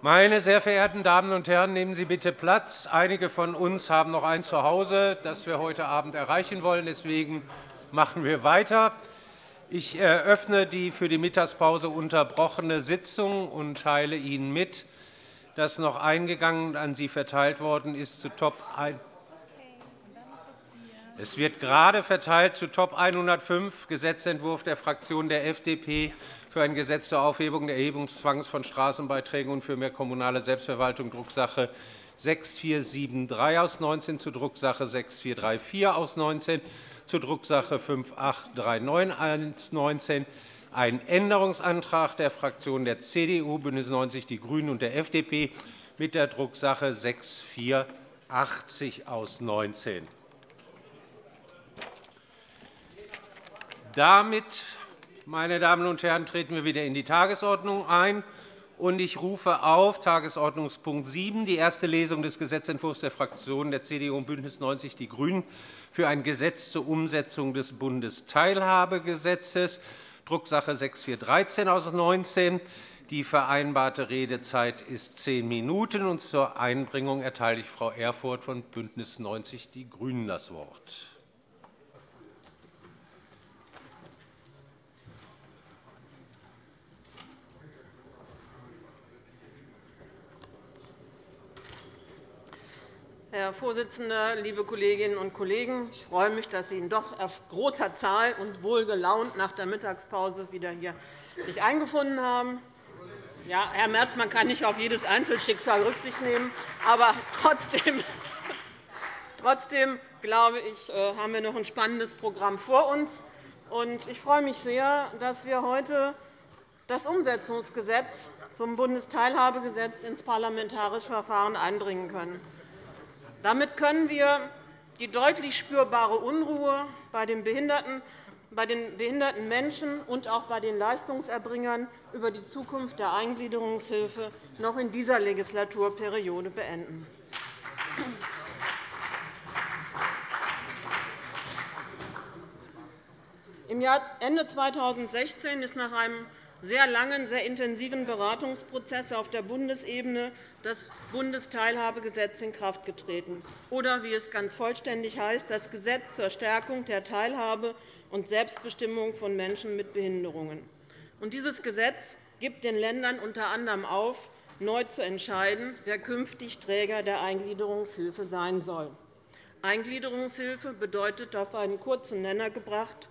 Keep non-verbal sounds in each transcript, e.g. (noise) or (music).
Meine sehr verehrten Damen und Herren, nehmen Sie bitte Platz. Einige von uns haben noch ein Zuhause, das wir heute Abend erreichen wollen. Deswegen machen wir weiter. Ich eröffne die für die Mittagspause unterbrochene Sitzung und teile Ihnen mit, dass noch eingegangen und an Sie verteilt worden ist zu Top 1. Es wird gerade verteilt zu Top 105 Gesetzentwurf der Fraktion der FDP für ein Gesetz zur Aufhebung des Erhebungszwangs von Straßenbeiträgen und für mehr kommunale Selbstverwaltung, Drucksache 6473 aus 19 zu Drucksache 6434 aus 19 zu Drucksache 5839 aus 19 ein Änderungsantrag der Fraktionen der CDU, BÜNDNIS 90 die GRÜNEN und der FDP mit der Drucksache 6480 aus 19. Damit, meine Damen und Herren, treten wir wieder in die Tagesordnung ein. Ich rufe auf Tagesordnungspunkt 7, die erste Lesung des Gesetzentwurfs der Fraktionen der CDU und BÜNDNIS 90 die GRÜNEN für ein Gesetz zur Umsetzung des Bundesteilhabegesetzes, Drucksache 6413 aus 19. Die vereinbarte Redezeit ist zehn Minuten. Zur Einbringung erteile ich Frau Erfurth von BÜNDNIS 90 die GRÜNEN das Wort. Herr Vorsitzender, liebe Kolleginnen und Kollegen! Ich freue mich, dass Sie in doch auf großer Zahl und wohlgelaunt nach der Mittagspause wieder hier sich eingefunden haben. Ja, Herr Merz, man kann nicht auf jedes Einzelschicksal Rücksicht nehmen, aber trotzdem, (laughs) trotzdem glaube ich, äh, haben wir noch ein spannendes Programm vor uns. Ich freue mich sehr, dass wir heute das Umsetzungsgesetz zum Bundesteilhabegesetz ins Parlamentarische Verfahren einbringen können. Damit können wir die deutlich spürbare Unruhe bei den behinderten bei den behinderten Menschen und auch bei den Leistungserbringern über die Zukunft der Eingliederungshilfe noch in dieser Legislaturperiode beenden. Im Ende 2016 ist nach einem sehr langen, sehr intensiven Beratungsprozess auf der Bundesebene das Bundesteilhabegesetz in Kraft getreten, oder wie es ganz vollständig heißt, das Gesetz zur Stärkung der Teilhabe und Selbstbestimmung von Menschen mit Behinderungen. Dieses Gesetz gibt den Ländern unter anderem auf, neu zu entscheiden, wer künftig Träger der Eingliederungshilfe sein soll. Eingliederungshilfe bedeutet, auf einen kurzen Nenner gebracht,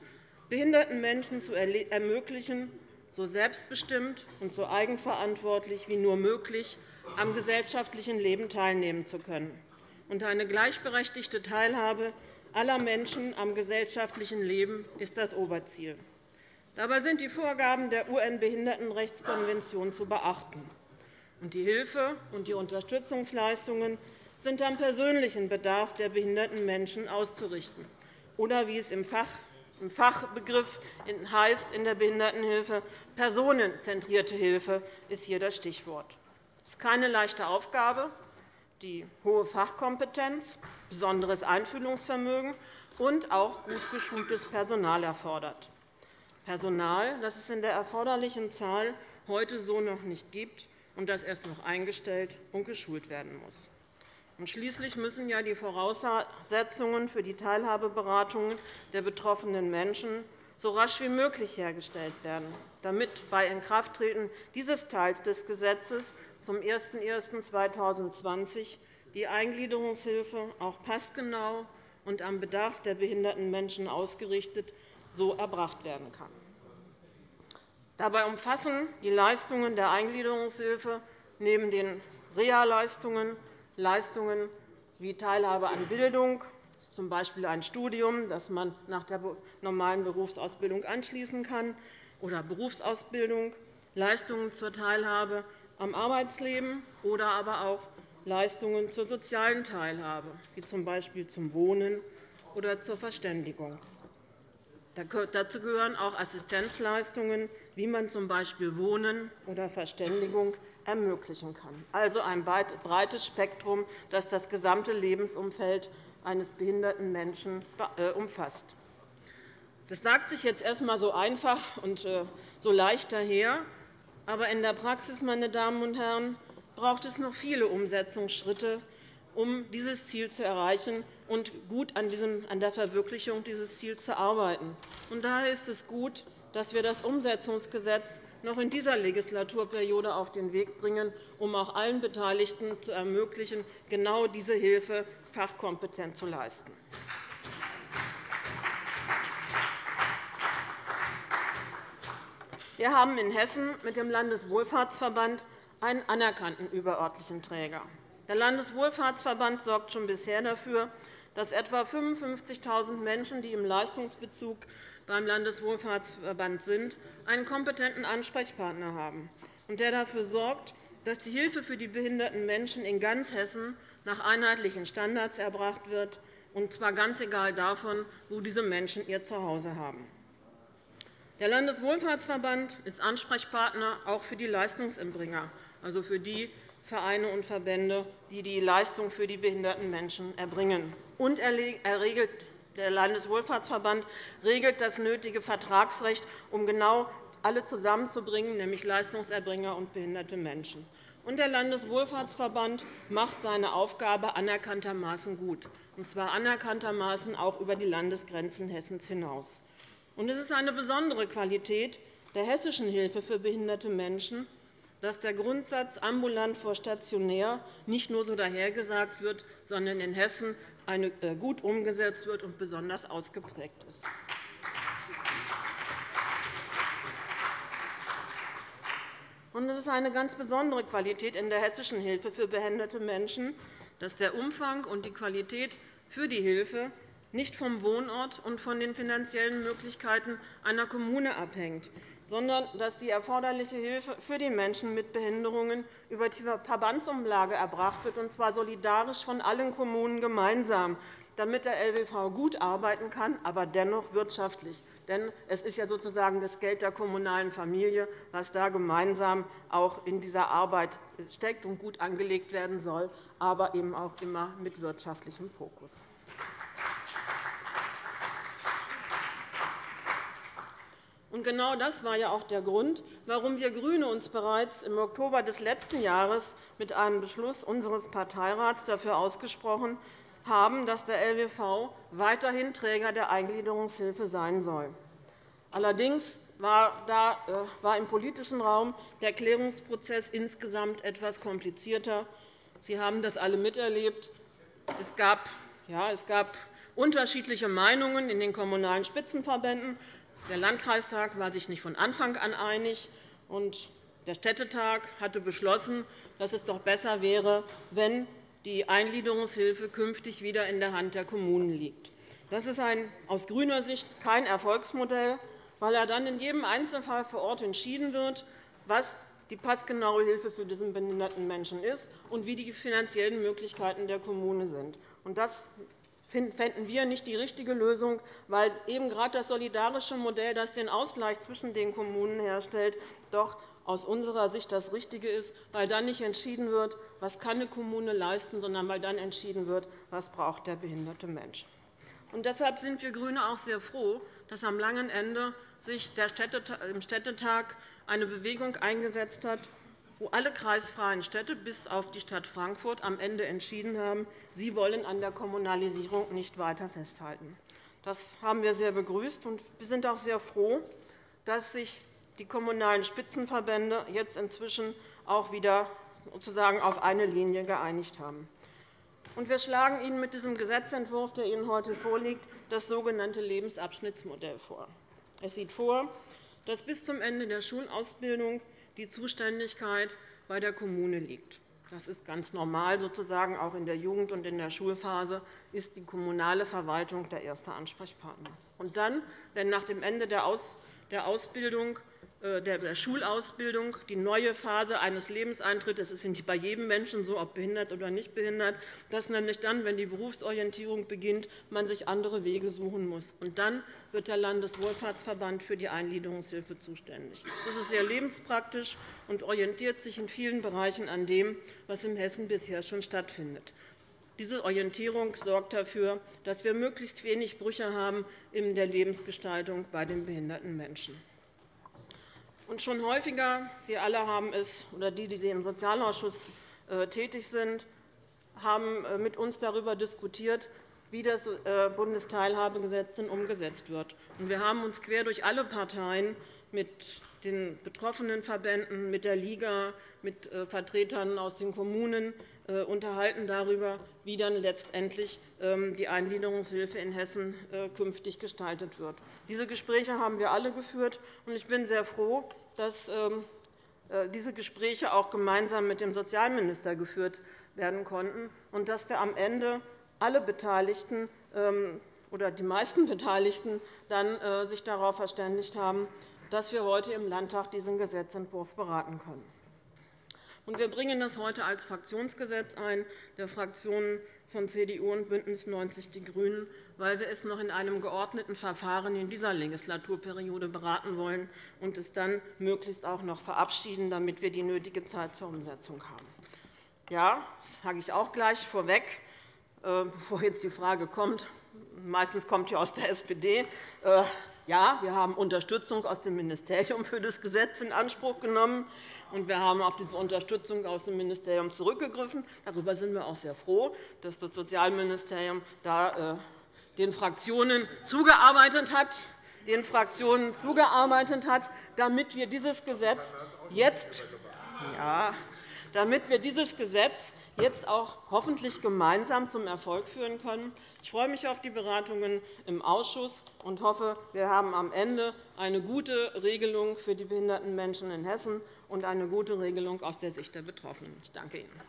behinderten Menschen zu ermöglichen, so selbstbestimmt und so eigenverantwortlich wie nur möglich am gesellschaftlichen Leben teilnehmen zu können. Und eine gleichberechtigte Teilhabe aller Menschen am gesellschaftlichen Leben ist das Oberziel. Dabei sind die Vorgaben der UN-Behindertenrechtskonvention zu beachten. Die Hilfe und die Unterstützungsleistungen sind am persönlichen Bedarf der behinderten Menschen auszurichten oder, wie es im Fach im Fachbegriff heißt in der Behindertenhilfe. Personenzentrierte Hilfe ist hier das Stichwort. Es ist keine leichte Aufgabe, die hohe Fachkompetenz, besonderes Einfühlungsvermögen und auch gut geschultes Personal erfordert. Personal, das es in der erforderlichen Zahl heute so noch nicht gibt und das erst noch eingestellt und geschult werden muss. Schließlich müssen ja die Voraussetzungen für die Teilhabeberatungen der betroffenen Menschen so rasch wie möglich hergestellt werden, damit bei Inkrafttreten dieses Teils des Gesetzes zum 01.01.2020 die Eingliederungshilfe auch passgenau und am Bedarf der behinderten Menschen ausgerichtet so erbracht werden kann. Dabei umfassen die Leistungen der Eingliederungshilfe neben den Reha-Leistungen Leistungen wie Teilhabe an Bildung, z. B. ein Studium, das man nach der normalen Berufsausbildung anschließen kann, oder Berufsausbildung, Leistungen zur Teilhabe am Arbeitsleben oder aber auch Leistungen zur sozialen Teilhabe, wie z. B. zum Wohnen oder zur Verständigung. Dazu gehören auch Assistenzleistungen, wie man z. B. Wohnen oder Verständigung ermöglichen kann. Also ein breites Spektrum, das das gesamte Lebensumfeld eines behinderten Menschen äh, umfasst. Das sagt sich jetzt erst einmal so einfach und äh, so leicht daher. Aber in der Praxis, meine Damen und Herren, braucht es noch viele Umsetzungsschritte, um dieses Ziel zu erreichen und gut an der Verwirklichung dieses Ziels zu arbeiten. daher ist es gut, dass wir das Umsetzungsgesetz noch in dieser Legislaturperiode auf den Weg bringen, um auch allen Beteiligten zu ermöglichen, genau diese Hilfe fachkompetent zu leisten. Wir haben in Hessen mit dem Landeswohlfahrtsverband einen anerkannten überörtlichen Träger. Der Landeswohlfahrtsverband sorgt schon bisher dafür, dass etwa 55.000 Menschen, die im Leistungsbezug beim Landeswohlfahrtsverband sind, einen kompetenten Ansprechpartner haben, der dafür sorgt, dass die Hilfe für die behinderten Menschen in ganz Hessen nach einheitlichen Standards erbracht wird, und zwar ganz egal davon, wo diese Menschen ihr Zuhause haben. Der Landeswohlfahrtsverband ist Ansprechpartner auch für die Leistungserbringer, also für die Vereine und Verbände, die die Leistung für die behinderten Menschen erbringen. Und er regelt der Landeswohlfahrtsverband regelt das nötige Vertragsrecht, um genau alle zusammenzubringen, nämlich Leistungserbringer und behinderte Menschen. Und der Landeswohlfahrtsverband macht seine Aufgabe anerkanntermaßen gut, und zwar anerkanntermaßen auch über die Landesgrenzen Hessens hinaus. Und es ist eine besondere Qualität der hessischen Hilfe für behinderte Menschen, dass der Grundsatz ambulant vor stationär nicht nur so dahergesagt wird, sondern in Hessen äh, gut umgesetzt wird und besonders ausgeprägt ist. Es ist eine ganz besondere Qualität in der hessischen Hilfe für behinderte Menschen, dass der Umfang und die Qualität für die Hilfe nicht vom Wohnort und von den finanziellen Möglichkeiten einer Kommune abhängt, sondern dass die erforderliche Hilfe für die Menschen mit Behinderungen über die Verbandsumlage erbracht wird, und zwar solidarisch von allen Kommunen gemeinsam, damit der LWV gut arbeiten kann, aber dennoch wirtschaftlich. Denn es ist ja sozusagen das Geld der kommunalen Familie, was da gemeinsam auch in dieser Arbeit steckt und gut angelegt werden soll, aber eben auch immer mit wirtschaftlichem Fokus. Genau das war ja auch der Grund, warum wir GRÜNE uns bereits im Oktober des letzten Jahres mit einem Beschluss unseres Parteirats dafür ausgesprochen haben, dass der LWV weiterhin Träger der Eingliederungshilfe sein soll. Allerdings äh, war im politischen Raum der Klärungsprozess insgesamt etwas komplizierter. Sie haben das alle miterlebt. Es gab, ja, es gab unterschiedliche Meinungen in den Kommunalen Spitzenverbänden. Der Landkreistag war sich nicht von Anfang an einig, und der Städtetag hatte beschlossen, dass es doch besser wäre, wenn die Eingliederungshilfe künftig wieder in der Hand der Kommunen liegt. Das ist ein, aus grüner Sicht kein Erfolgsmodell, weil er dann in jedem Einzelfall vor Ort entschieden wird, was die passgenaue Hilfe für diesen behinderten Menschen ist und wie die finanziellen Möglichkeiten der Kommune sind. Das fänden wir nicht die richtige Lösung, weil eben gerade das solidarische Modell, das den Ausgleich zwischen den Kommunen herstellt, doch aus unserer Sicht das Richtige ist, weil dann nicht entschieden wird, was kann eine Kommune leisten, sondern weil dann entschieden wird, was braucht der behinderte Mensch. Und deshalb sind wir GRÜNE auch sehr froh, dass am langen Ende sich im Städtetag eine Bewegung eingesetzt hat, wo alle kreisfreien Städte bis auf die Stadt Frankfurt am Ende entschieden haben, sie wollen an der Kommunalisierung nicht weiter festhalten. Das haben wir sehr begrüßt, und wir sind auch sehr froh, dass sich die Kommunalen Spitzenverbände jetzt inzwischen auch wieder sozusagen auf eine Linie geeinigt haben. Wir schlagen Ihnen mit diesem Gesetzentwurf, der Ihnen heute vorliegt, das sogenannte Lebensabschnittsmodell vor. Es sieht vor, dass bis zum Ende der Schulausbildung die Zuständigkeit bei der Kommune liegt. Das ist ganz normal. Sozusagen. Auch in der Jugend- und in der Schulphase ist die kommunale Verwaltung der erste Ansprechpartner. Und dann, wenn nach dem Ende der Ausbildung der Schulausbildung die neue Phase eines Lebens eintritt. Das ist nicht bei jedem Menschen so, ob behindert oder nicht behindert, dass nämlich dann, wenn die Berufsorientierung beginnt, man sich andere Wege suchen muss. Und dann wird der Landeswohlfahrtsverband für die Eingliederungshilfe zuständig. Das ist sehr lebenspraktisch und orientiert sich in vielen Bereichen an dem, was in Hessen bisher schon stattfindet. Diese Orientierung sorgt dafür, dass wir möglichst wenig Brüche haben in der Lebensgestaltung bei den behinderten Menschen. Und schon häufiger, Sie alle haben es, oder die, die Sie im Sozialausschuss tätig sind, haben mit uns darüber diskutiert, wie das Bundesteilhabegesetz denn umgesetzt wird. Wir haben uns quer durch alle Parteien mit den betroffenen Verbänden, mit der Liga, mit Vertretern aus den Kommunen äh, unterhalten darüber, wie dann letztendlich ähm, die Eingliederungshilfe in Hessen äh, künftig gestaltet wird. Diese Gespräche haben wir alle geführt. Ich bin sehr froh, dass ähm, äh, diese Gespräche auch gemeinsam mit dem Sozialminister geführt werden konnten und dass am Ende alle Beteiligten ähm, oder die meisten Beteiligten dann sich darauf verständigt haben, dass wir heute im Landtag diesen Gesetzentwurf beraten können. Wir bringen das heute als Fraktionsgesetz ein, der Fraktionen von CDU und BÜNDNIS 90 die GRÜNEN, weil wir es noch in einem geordneten Verfahren in dieser Legislaturperiode beraten wollen und es dann möglichst auch noch verabschieden, damit wir die nötige Zeit zur Umsetzung haben. Ja, das sage ich auch gleich vorweg, äh, bevor jetzt die Frage kommt. Meistens kommt hier aus der SPD. Ja, wir haben Unterstützung aus dem Ministerium für das Gesetz in Anspruch genommen und wir haben auf diese Unterstützung aus dem Ministerium zurückgegriffen. Darüber sind wir auch sehr froh, dass das Sozialministerium da äh, den Fraktionen zugearbeitet hat, den Fraktionen zugearbeitet hat, damit wir dieses Gesetz jetzt, ja, damit wir dieses Gesetz jetzt auch hoffentlich gemeinsam zum Erfolg führen können. Ich freue mich auf die Beratungen im Ausschuss und hoffe, wir haben am Ende eine gute Regelung für die behinderten Menschen in Hessen und eine gute Regelung aus der Sicht der Betroffenen. Ich danke Ihnen.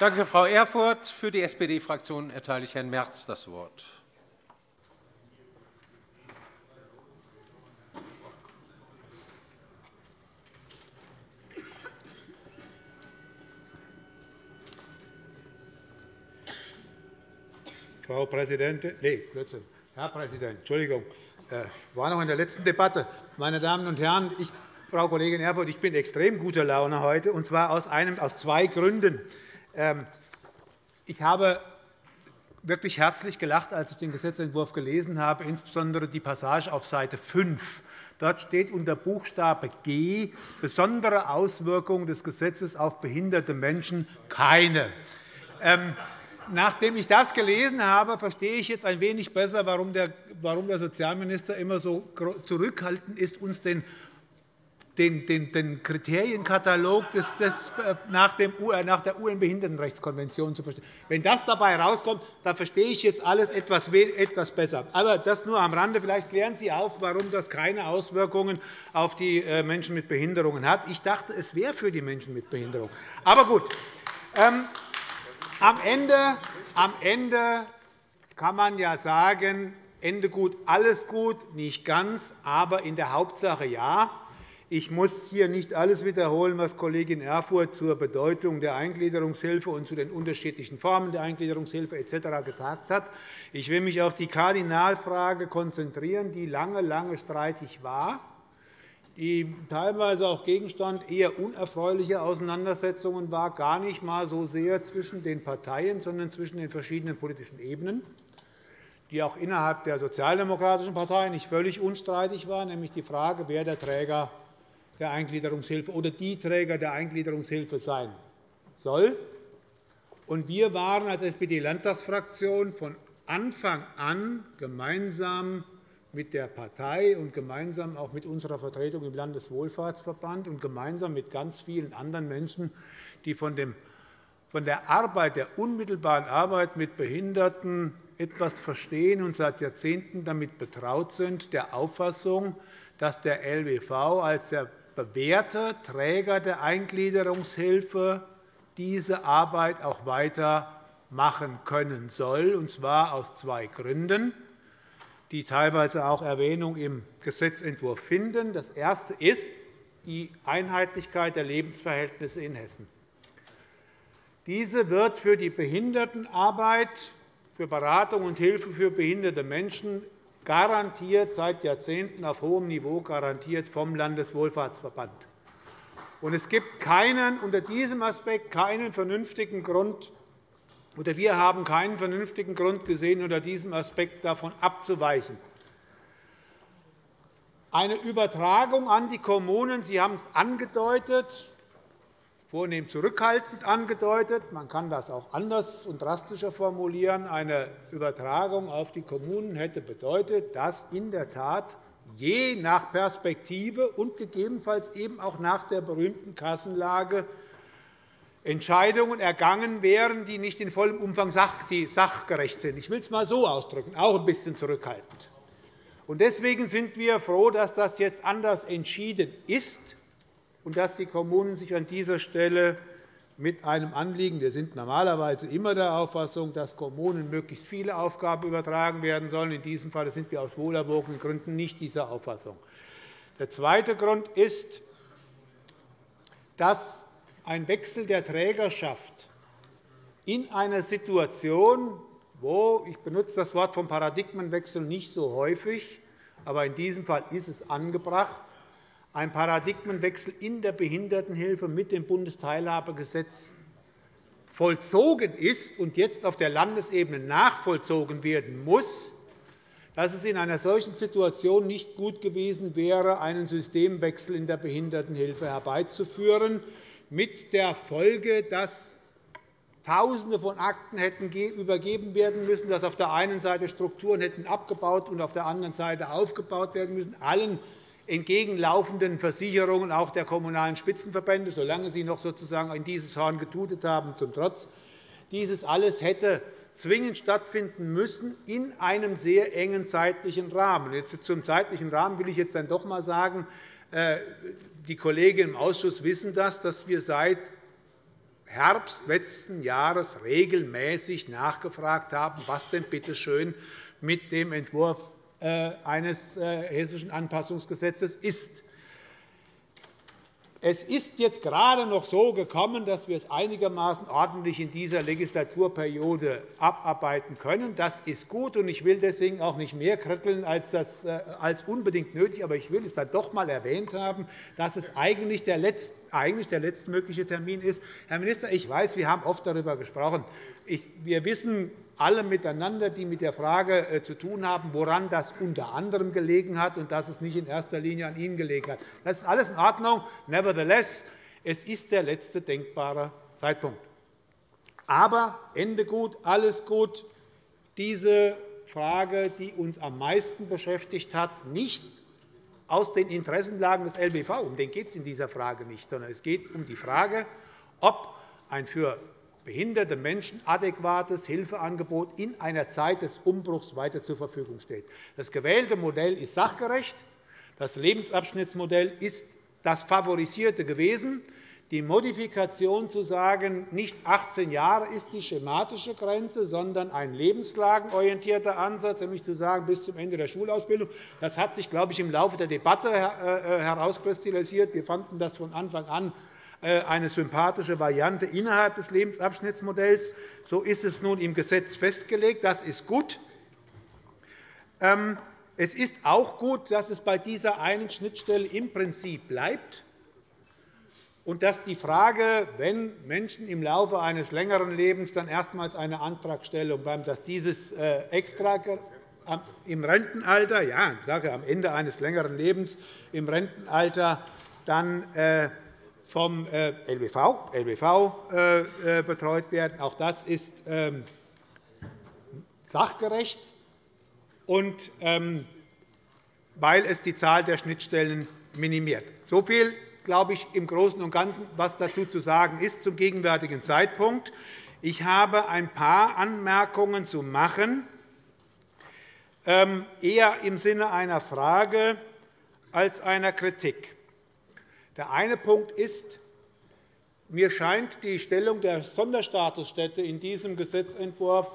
Danke, Frau Erfurth. Für die SPD-Fraktion erteile ich Herrn Merz das Wort. Frau Präsidentin, nee, Blödsinn. Herr Präsident, Entschuldigung, äh, war noch in der letzten Debatte. Meine Damen und Herren, ich, Frau Kollegin Erfurth, ich bin extrem guter Laune heute, und zwar aus, einem, aus zwei Gründen. Ähm, ich habe wirklich herzlich gelacht, als ich den Gesetzentwurf gelesen habe, insbesondere die Passage auf Seite 5. Dort steht unter Buchstabe G besondere Auswirkungen des Gesetzes auf behinderte Menschen keine. Ähm, Nachdem ich das gelesen habe, verstehe ich jetzt ein wenig besser, warum der Sozialminister immer so zurückhaltend ist, uns den den, Kriterienkatalog äh, äh, nach der UN-Behindertenrechtskonvention zu verstehen. Wenn das dabei herauskommt, dann verstehe ich jetzt alles etwas, besser. Aber das nur am Rande. Vielleicht klären Sie auf, warum das keine Auswirkungen auf die äh, Menschen mit Behinderungen hat. Ich dachte, es wäre für die Menschen mit Behinderung. Aber gut. Am Ende, am Ende kann man ja sagen, Ende gut, alles gut, nicht ganz, aber in der Hauptsache ja. Ich muss hier nicht alles wiederholen, was Kollegin Erfurth zur Bedeutung der Eingliederungshilfe und zu den unterschiedlichen Formen der Eingliederungshilfe etc. gesagt hat. Ich will mich auf die Kardinalfrage konzentrieren, die lange, lange streitig war die teilweise auch Gegenstand eher unerfreulicher Auseinandersetzungen war, gar nicht einmal so sehr zwischen den Parteien, sondern zwischen den verschiedenen politischen Ebenen, die auch innerhalb der Sozialdemokratischen Partei nicht völlig unstreitig war, nämlich die Frage, wer der Träger der Eingliederungshilfe oder die Träger der Eingliederungshilfe sein soll. Wir waren als SPD-Landtagsfraktion von Anfang an gemeinsam mit der Partei und gemeinsam auch mit unserer Vertretung im Landeswohlfahrtsverband und gemeinsam mit ganz vielen anderen Menschen, die von der Arbeit, der unmittelbaren Arbeit mit Behinderten etwas verstehen und seit Jahrzehnten damit betraut sind, der Auffassung, dass der LWV als der bewährte Träger der Eingliederungshilfe diese Arbeit auch weiter machen können soll, und zwar aus zwei Gründen die teilweise auch Erwähnung im Gesetzentwurf finden. Das erste ist die Einheitlichkeit der Lebensverhältnisse in Hessen. Diese wird für die Behindertenarbeit, für Beratung und Hilfe für behinderte Menschen garantiert seit Jahrzehnten auf hohem Niveau garantiert vom Landeswohlfahrtsverband. Es gibt keinen, unter diesem Aspekt keinen vernünftigen Grund, oder wir haben keinen vernünftigen Grund gesehen, unter diesem Aspekt davon abzuweichen. Eine Übertragung an die Kommunen, Sie haben es angedeutet, vornehm zurückhaltend angedeutet. Man kann das auch anders und drastischer formulieren. Eine Übertragung auf die Kommunen hätte bedeutet, dass in der Tat je nach Perspektive und gegebenenfalls eben auch nach der berühmten Kassenlage Entscheidungen ergangen wären, die nicht in vollem Umfang sachgerecht sind. Ich will es einmal so ausdrücken, auch ein bisschen zurückhaltend. Deswegen sind wir froh, dass das jetzt anders entschieden ist und dass die Kommunen sich an dieser Stelle mit einem Anliegen wir sind normalerweise immer der Auffassung, dass Kommunen möglichst viele Aufgaben übertragen werden sollen. In diesem Fall sind wir aus wohlerwogenen Gründen nicht dieser Auffassung. Der zweite Grund ist, dass ein Wechsel der Trägerschaft in einer Situation, wo ich benutze das Wort vom Paradigmenwechsel nicht so häufig, aber in diesem Fall ist es angebracht, ein Paradigmenwechsel in der Behindertenhilfe mit dem Bundesteilhabegesetz vollzogen ist und jetzt auf der Landesebene nachvollzogen werden muss, dass es in einer solchen Situation nicht gut gewesen wäre, einen Systemwechsel in der Behindertenhilfe herbeizuführen, mit der Folge, dass Tausende von Akten hätten übergeben werden müssen, dass auf der einen Seite Strukturen hätten abgebaut und auf der anderen Seite aufgebaut werden müssen, allen entgegenlaufenden Versicherungen auch der Kommunalen Spitzenverbände, solange sie noch sozusagen in dieses Horn getutet haben, zum Trotz. Dieses alles hätte zwingend stattfinden müssen in einem sehr engen zeitlichen Rahmen. Jetzt zum zeitlichen Rahmen will ich jetzt dann doch einmal sagen, äh, die Kollegen im Ausschuss wissen das, dass wir seit Herbst letzten Jahres regelmäßig nachgefragt haben, was denn bitte schön mit dem Entwurf äh, eines äh, hessischen Anpassungsgesetzes ist. Es ist jetzt gerade noch so gekommen, dass wir es einigermaßen ordentlich in dieser Legislaturperiode abarbeiten können. Das ist gut, und ich will deswegen auch nicht mehr kritteln äh, als unbedingt nötig. Aber ich will es dann doch einmal erwähnt haben, dass es eigentlich der, letzte, eigentlich der letztmögliche Termin ist. Herr Minister, ich weiß, wir haben oft darüber gesprochen. Wir wissen alle miteinander, die mit der Frage äh, zu tun haben, woran das unter anderem gelegen hat und dass es nicht in erster Linie an Ihnen gelegen hat. Das ist alles in Ordnung. Nevertheless, es ist der letzte denkbare Zeitpunkt. Aber Ende gut, alles gut. Diese Frage, die uns am meisten beschäftigt hat, nicht aus den Interessenlagen des LBV, um den geht es in dieser Frage nicht, sondern es geht um die Frage, ob ein für behinderte Menschen adäquates Hilfeangebot in einer Zeit des Umbruchs weiter zur Verfügung steht. Das gewählte Modell ist sachgerecht. Das Lebensabschnittsmodell ist das favorisierte gewesen. Die Modifikation zu sagen, nicht 18 Jahre ist die schematische Grenze, sondern ein lebenslagenorientierter Ansatz, nämlich zu sagen, bis zum Ende der Schulausbildung, das hat sich, glaube ich, im Laufe der Debatte äh, äh, herauskristallisiert. Wir fanden das von Anfang an eine sympathische Variante innerhalb des Lebensabschnittsmodells. So ist es nun im Gesetz festgelegt. Das ist gut. Ähm, es ist auch gut, dass es bei dieser einen Schnittstelle im Prinzip bleibt und dass die Frage, wenn Menschen im Laufe eines längeren Lebens dann erstmals eine Antragstellung beim, dass dieses äh, extra im Rentenalter, ja, ich sage am Ende eines längeren Lebens im Rentenalter dann äh, vom LBV, äh, LBV äh, äh, betreut werden. Auch das ist ähm, sachgerecht, und, ähm, weil es die Zahl der Schnittstellen minimiert. So viel, glaube ich, im Großen und Ganzen, was dazu zu sagen ist zum gegenwärtigen Zeitpunkt. Ich habe ein paar Anmerkungen zu machen, ähm, eher im Sinne einer Frage als einer Kritik. Der eine Punkt ist, mir scheint die Stellung der Sonderstatusstätte in diesem Gesetzentwurf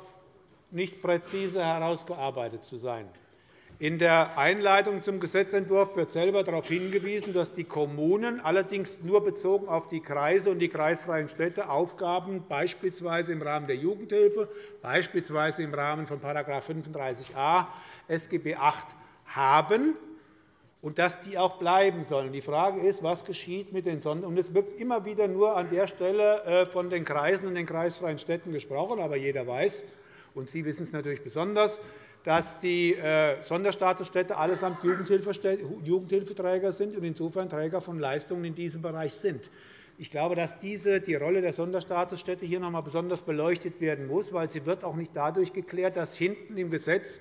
nicht präzise herausgearbeitet zu sein. In der Einleitung zum Gesetzentwurf wird selber darauf hingewiesen, dass die Kommunen allerdings nur bezogen auf die Kreise und die kreisfreien Städte Aufgaben beispielsweise im Rahmen der Jugendhilfe, beispielsweise im Rahmen von § 35a SGB VIII haben und dass die auch bleiben sollen. Die Frage ist, was geschieht mit den Sonder Es wird immer wieder nur an der Stelle äh, von den Kreisen und den kreisfreien Städten gesprochen. Aber jeder weiß, und Sie wissen es natürlich besonders, dass die äh, Sonderstatusstädte allesamt Jugendhilfeträger sind und insofern Träger von Leistungen in diesem Bereich sind. Ich glaube, dass diese, die Rolle der Sonderstatusstädte hier noch einmal besonders beleuchtet werden muss, weil sie wird auch nicht dadurch geklärt, dass hinten im Gesetz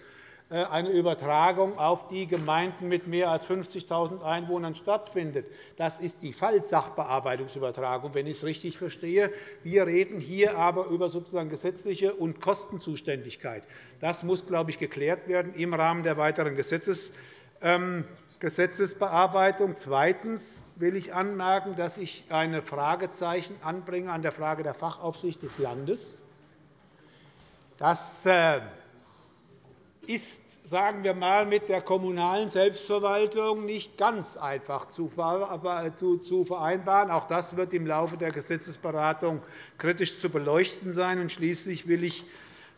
eine Übertragung auf die Gemeinden mit mehr als 50.000 Einwohnern stattfindet. Das ist die Fallsachbearbeitungsübertragung, wenn ich es richtig verstehe. Wir reden hier aber über sozusagen gesetzliche und Kostenzuständigkeit. Das muss, glaube ich, geklärt werden im Rahmen der weiteren Gesetzes ähm, Gesetzesbearbeitung. Zweitens will ich anmerken, dass ich ein Fragezeichen anbringe an der Frage der Fachaufsicht des Landes. Das äh, ist sagen wir mal, mit der kommunalen Selbstverwaltung nicht ganz einfach zu vereinbaren. Auch das wird im Laufe der Gesetzesberatung kritisch zu beleuchten sein. Und schließlich will ich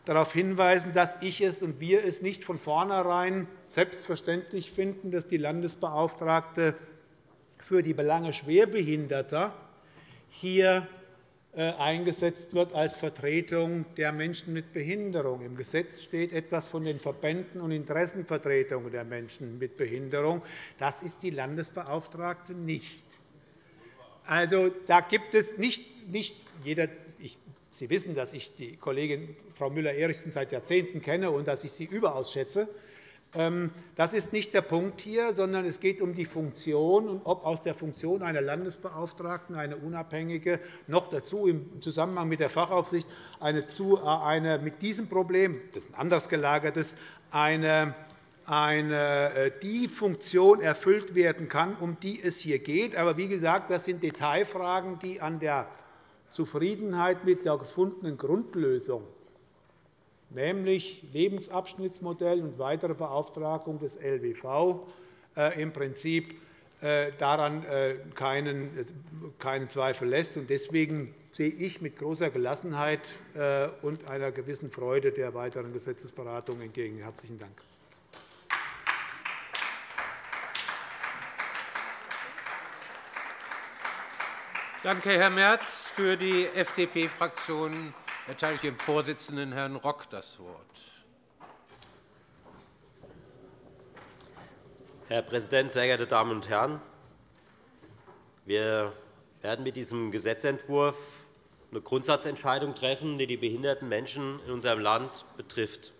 darauf hinweisen, dass ich es und wir es nicht von vornherein selbstverständlich finden, dass die Landesbeauftragte für die Belange Schwerbehinderter hier eingesetzt wird als Vertretung der Menschen mit Behinderung. Im Gesetz steht etwas von den Verbänden und Interessenvertretungen der Menschen mit Behinderung. Das ist die Landesbeauftragte nicht. Also, da gibt es nicht, nicht jeder, ich, Sie wissen, dass ich die Kollegin Frau Müller-Erichsen seit Jahrzehnten kenne und dass ich sie überaus schätze. Ähm, das ist nicht der Punkt hier, sondern es geht um die Funktion und ob aus der Funktion einer Landesbeauftragten eine unabhängige, noch dazu im Zusammenhang mit der Fachaufsicht eine, äh, eine mit diesem Problem, das ist ein anders gelagertes, eine, eine, äh, die Funktion erfüllt werden kann, um die es hier geht. Aber wie gesagt, das sind Detailfragen, die an der Zufriedenheit mit der gefundenen Grundlösung nämlich Lebensabschnittsmodell und weitere Beauftragung des LWV, äh, im Prinzip äh, daran äh, keinen Zweifel lässt. Deswegen sehe ich mit großer Gelassenheit und einer gewissen Freude der weiteren Gesetzesberatung entgegen. – Herzlichen Dank. Danke, Herr Merz. Für die FDP-Fraktion erteile ich dem Vorsitzenden, Herrn Rock, das Wort. Herr Präsident, sehr geehrte Damen und Herren! Wir werden mit diesem Gesetzentwurf eine Grundsatzentscheidung treffen, die die behinderten Menschen in unserem Land betrifft.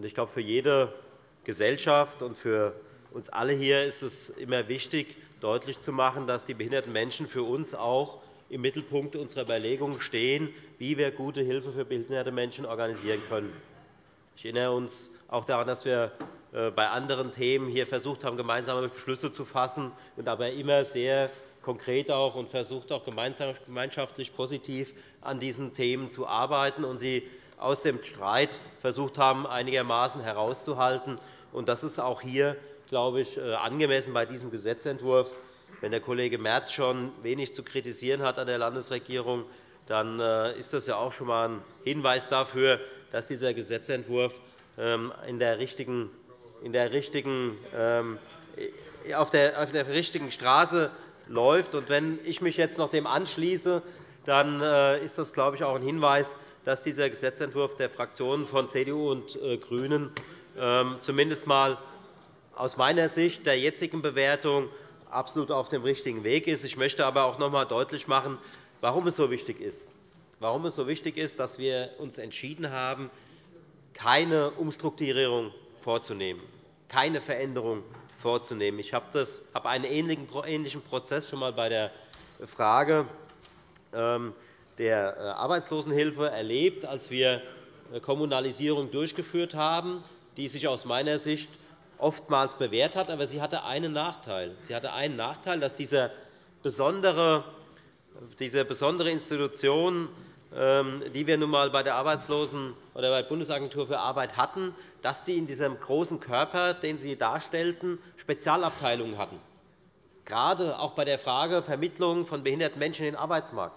Ich glaube, für jede Gesellschaft und für uns alle hier ist es immer wichtig, deutlich zu machen, dass die behinderten Menschen für uns auch im Mittelpunkt unserer Überlegungen stehen, wie wir gute Hilfe für behinderte Menschen organisieren können. Ich erinnere uns auch daran, dass wir äh, bei anderen Themen hier versucht haben, gemeinsame Beschlüsse zu fassen und aber immer sehr konkret auch und versucht auch gemeinschaftlich positiv an diesen Themen zu arbeiten und sie aus dem Streit versucht haben, einigermaßen herauszuhalten. Das ist auch hier, glaube ich, äh, angemessen bei diesem Gesetzentwurf. Wenn der Kollege Merz schon wenig zu kritisieren hat an der Landesregierung, dann äh, ist das ja auch schon einmal ein Hinweis dafür, dass dieser Gesetzentwurf ähm, in der richtigen, in der richtigen, ähm, auf, der, auf der richtigen Straße läuft. Und wenn ich mich jetzt noch dem anschließe, dann äh, ist das, glaube ich, auch ein Hinweis, dass dieser Gesetzentwurf der Fraktionen von CDU und äh, GRÜNEN ähm, zumindest einmal aus meiner Sicht der jetzigen Bewertung absolut auf dem richtigen Weg ist. Ich möchte aber auch noch einmal deutlich machen, warum es so wichtig ist. Warum es so wichtig ist, dass wir uns entschieden haben, keine Umstrukturierung vorzunehmen, keine Veränderung vorzunehmen. Ich habe einen ähnlichen Prozess schon einmal bei der Frage ähm, der äh, Arbeitslosenhilfe erlebt, als wir Kommunalisierung durchgeführt haben, die sich aus meiner Sicht oftmals bewährt hat. Aber sie hatte einen Nachteil. Sie hatte einen Nachteil, dass diese besondere, diese besondere Institution, ähm, die wir nun einmal bei der Arbeitslosen- oder bei der Bundesagentur für Arbeit hatten, dass die in diesem großen Körper, den sie darstellten, Spezialabteilungen hatten, gerade auch bei der Frage Vermittlung von behinderten Menschen in den Arbeitsmarkt.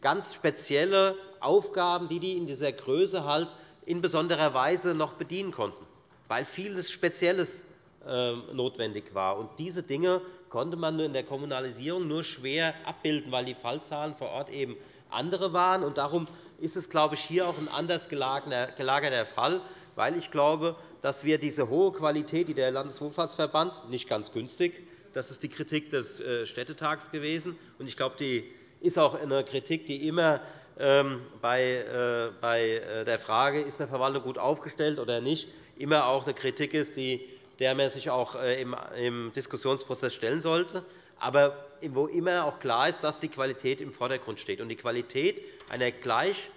Ganz spezielle Aufgaben, die die in dieser Größe halt in besonderer Weise noch bedienen konnten weil vieles Spezielles ähm, notwendig war. Diese Dinge konnte man in der Kommunalisierung nur schwer abbilden, weil die Fallzahlen vor Ort eben andere waren. Darum ist es, glaube ich, hier auch ein anders gelagerter Fall, weil ich glaube, dass wir diese hohe Qualität, die der Landeswohlfahrtsverband nicht ganz günstig, das ist die Kritik des äh, Städtetags gewesen, und ich glaube, die ist auch eine Kritik, die immer ähm, bei äh, der Frage, ist eine Verwaltung gut aufgestellt oder nicht, immer auch eine Kritik ist, die der man sich auch im Diskussionsprozess stellen sollte aber wo immer auch klar ist, dass die Qualität im Vordergrund steht. Und die Qualität einer, gleich,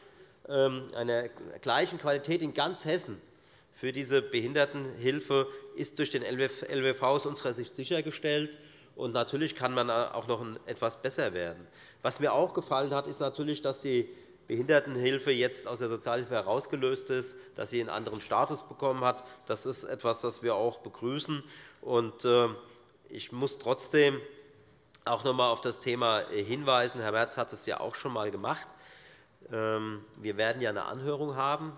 ähm, einer gleichen Qualität in ganz Hessen für diese Behindertenhilfe ist durch den LWV aus unserer Sicht sichergestellt. Und natürlich kann man auch noch etwas besser werden. Was mir auch gefallen hat, ist natürlich, dass die Behindertenhilfe jetzt aus der Sozialhilfe herausgelöst ist, dass sie einen anderen Status bekommen hat. Das ist etwas, das wir auch begrüßen. Äh, ich muss trotzdem auch noch einmal auf das Thema hinweisen. Herr Merz hat es ja auch schon einmal gemacht. Ähm, wir werden ja eine Anhörung haben.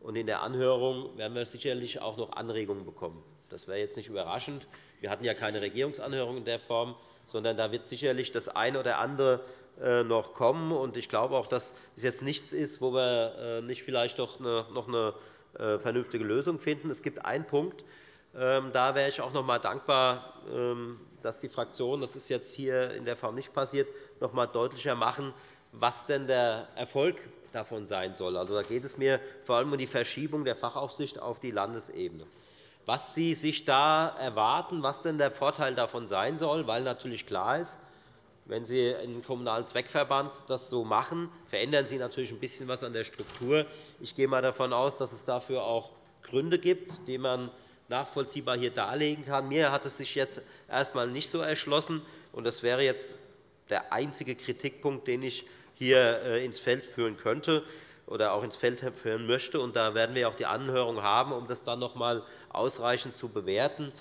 Und in der Anhörung werden wir sicherlich auch noch Anregungen bekommen. Das wäre jetzt nicht überraschend. Wir hatten ja keine Regierungsanhörung in der Form, sondern da wird sicherlich das eine oder andere äh, noch kommen. Ich glaube auch, dass es jetzt nichts ist, wo wir äh, nicht vielleicht noch eine äh, vernünftige Lösung finden. Es gibt einen Punkt, ähm, da wäre ich auch noch einmal dankbar, ähm, dass die Fraktionen, das ist jetzt hier in der Form nicht passiert, noch einmal deutlicher machen, was denn der Erfolg davon sein soll. Also, da geht es mir vor allem um die Verschiebung der Fachaufsicht auf die Landesebene. Was Sie sich da erwarten, was denn der Vorteil davon sein soll, weil natürlich klar ist, wenn Sie einen Kommunalen Zweckverband das so machen, verändern Sie natürlich ein bisschen etwas an der Struktur. Ich gehe einmal davon aus, dass es dafür auch Gründe gibt, die man nachvollziehbar hier darlegen kann. Mir hat es sich jetzt erst einmal nicht so erschlossen. und Das wäre jetzt der einzige Kritikpunkt, den ich hier äh, ins Feld führen könnte oder auch ins Feld führen möchte. Und da werden wir auch die Anhörung haben, um das dann noch einmal ausreichend zu bewerten.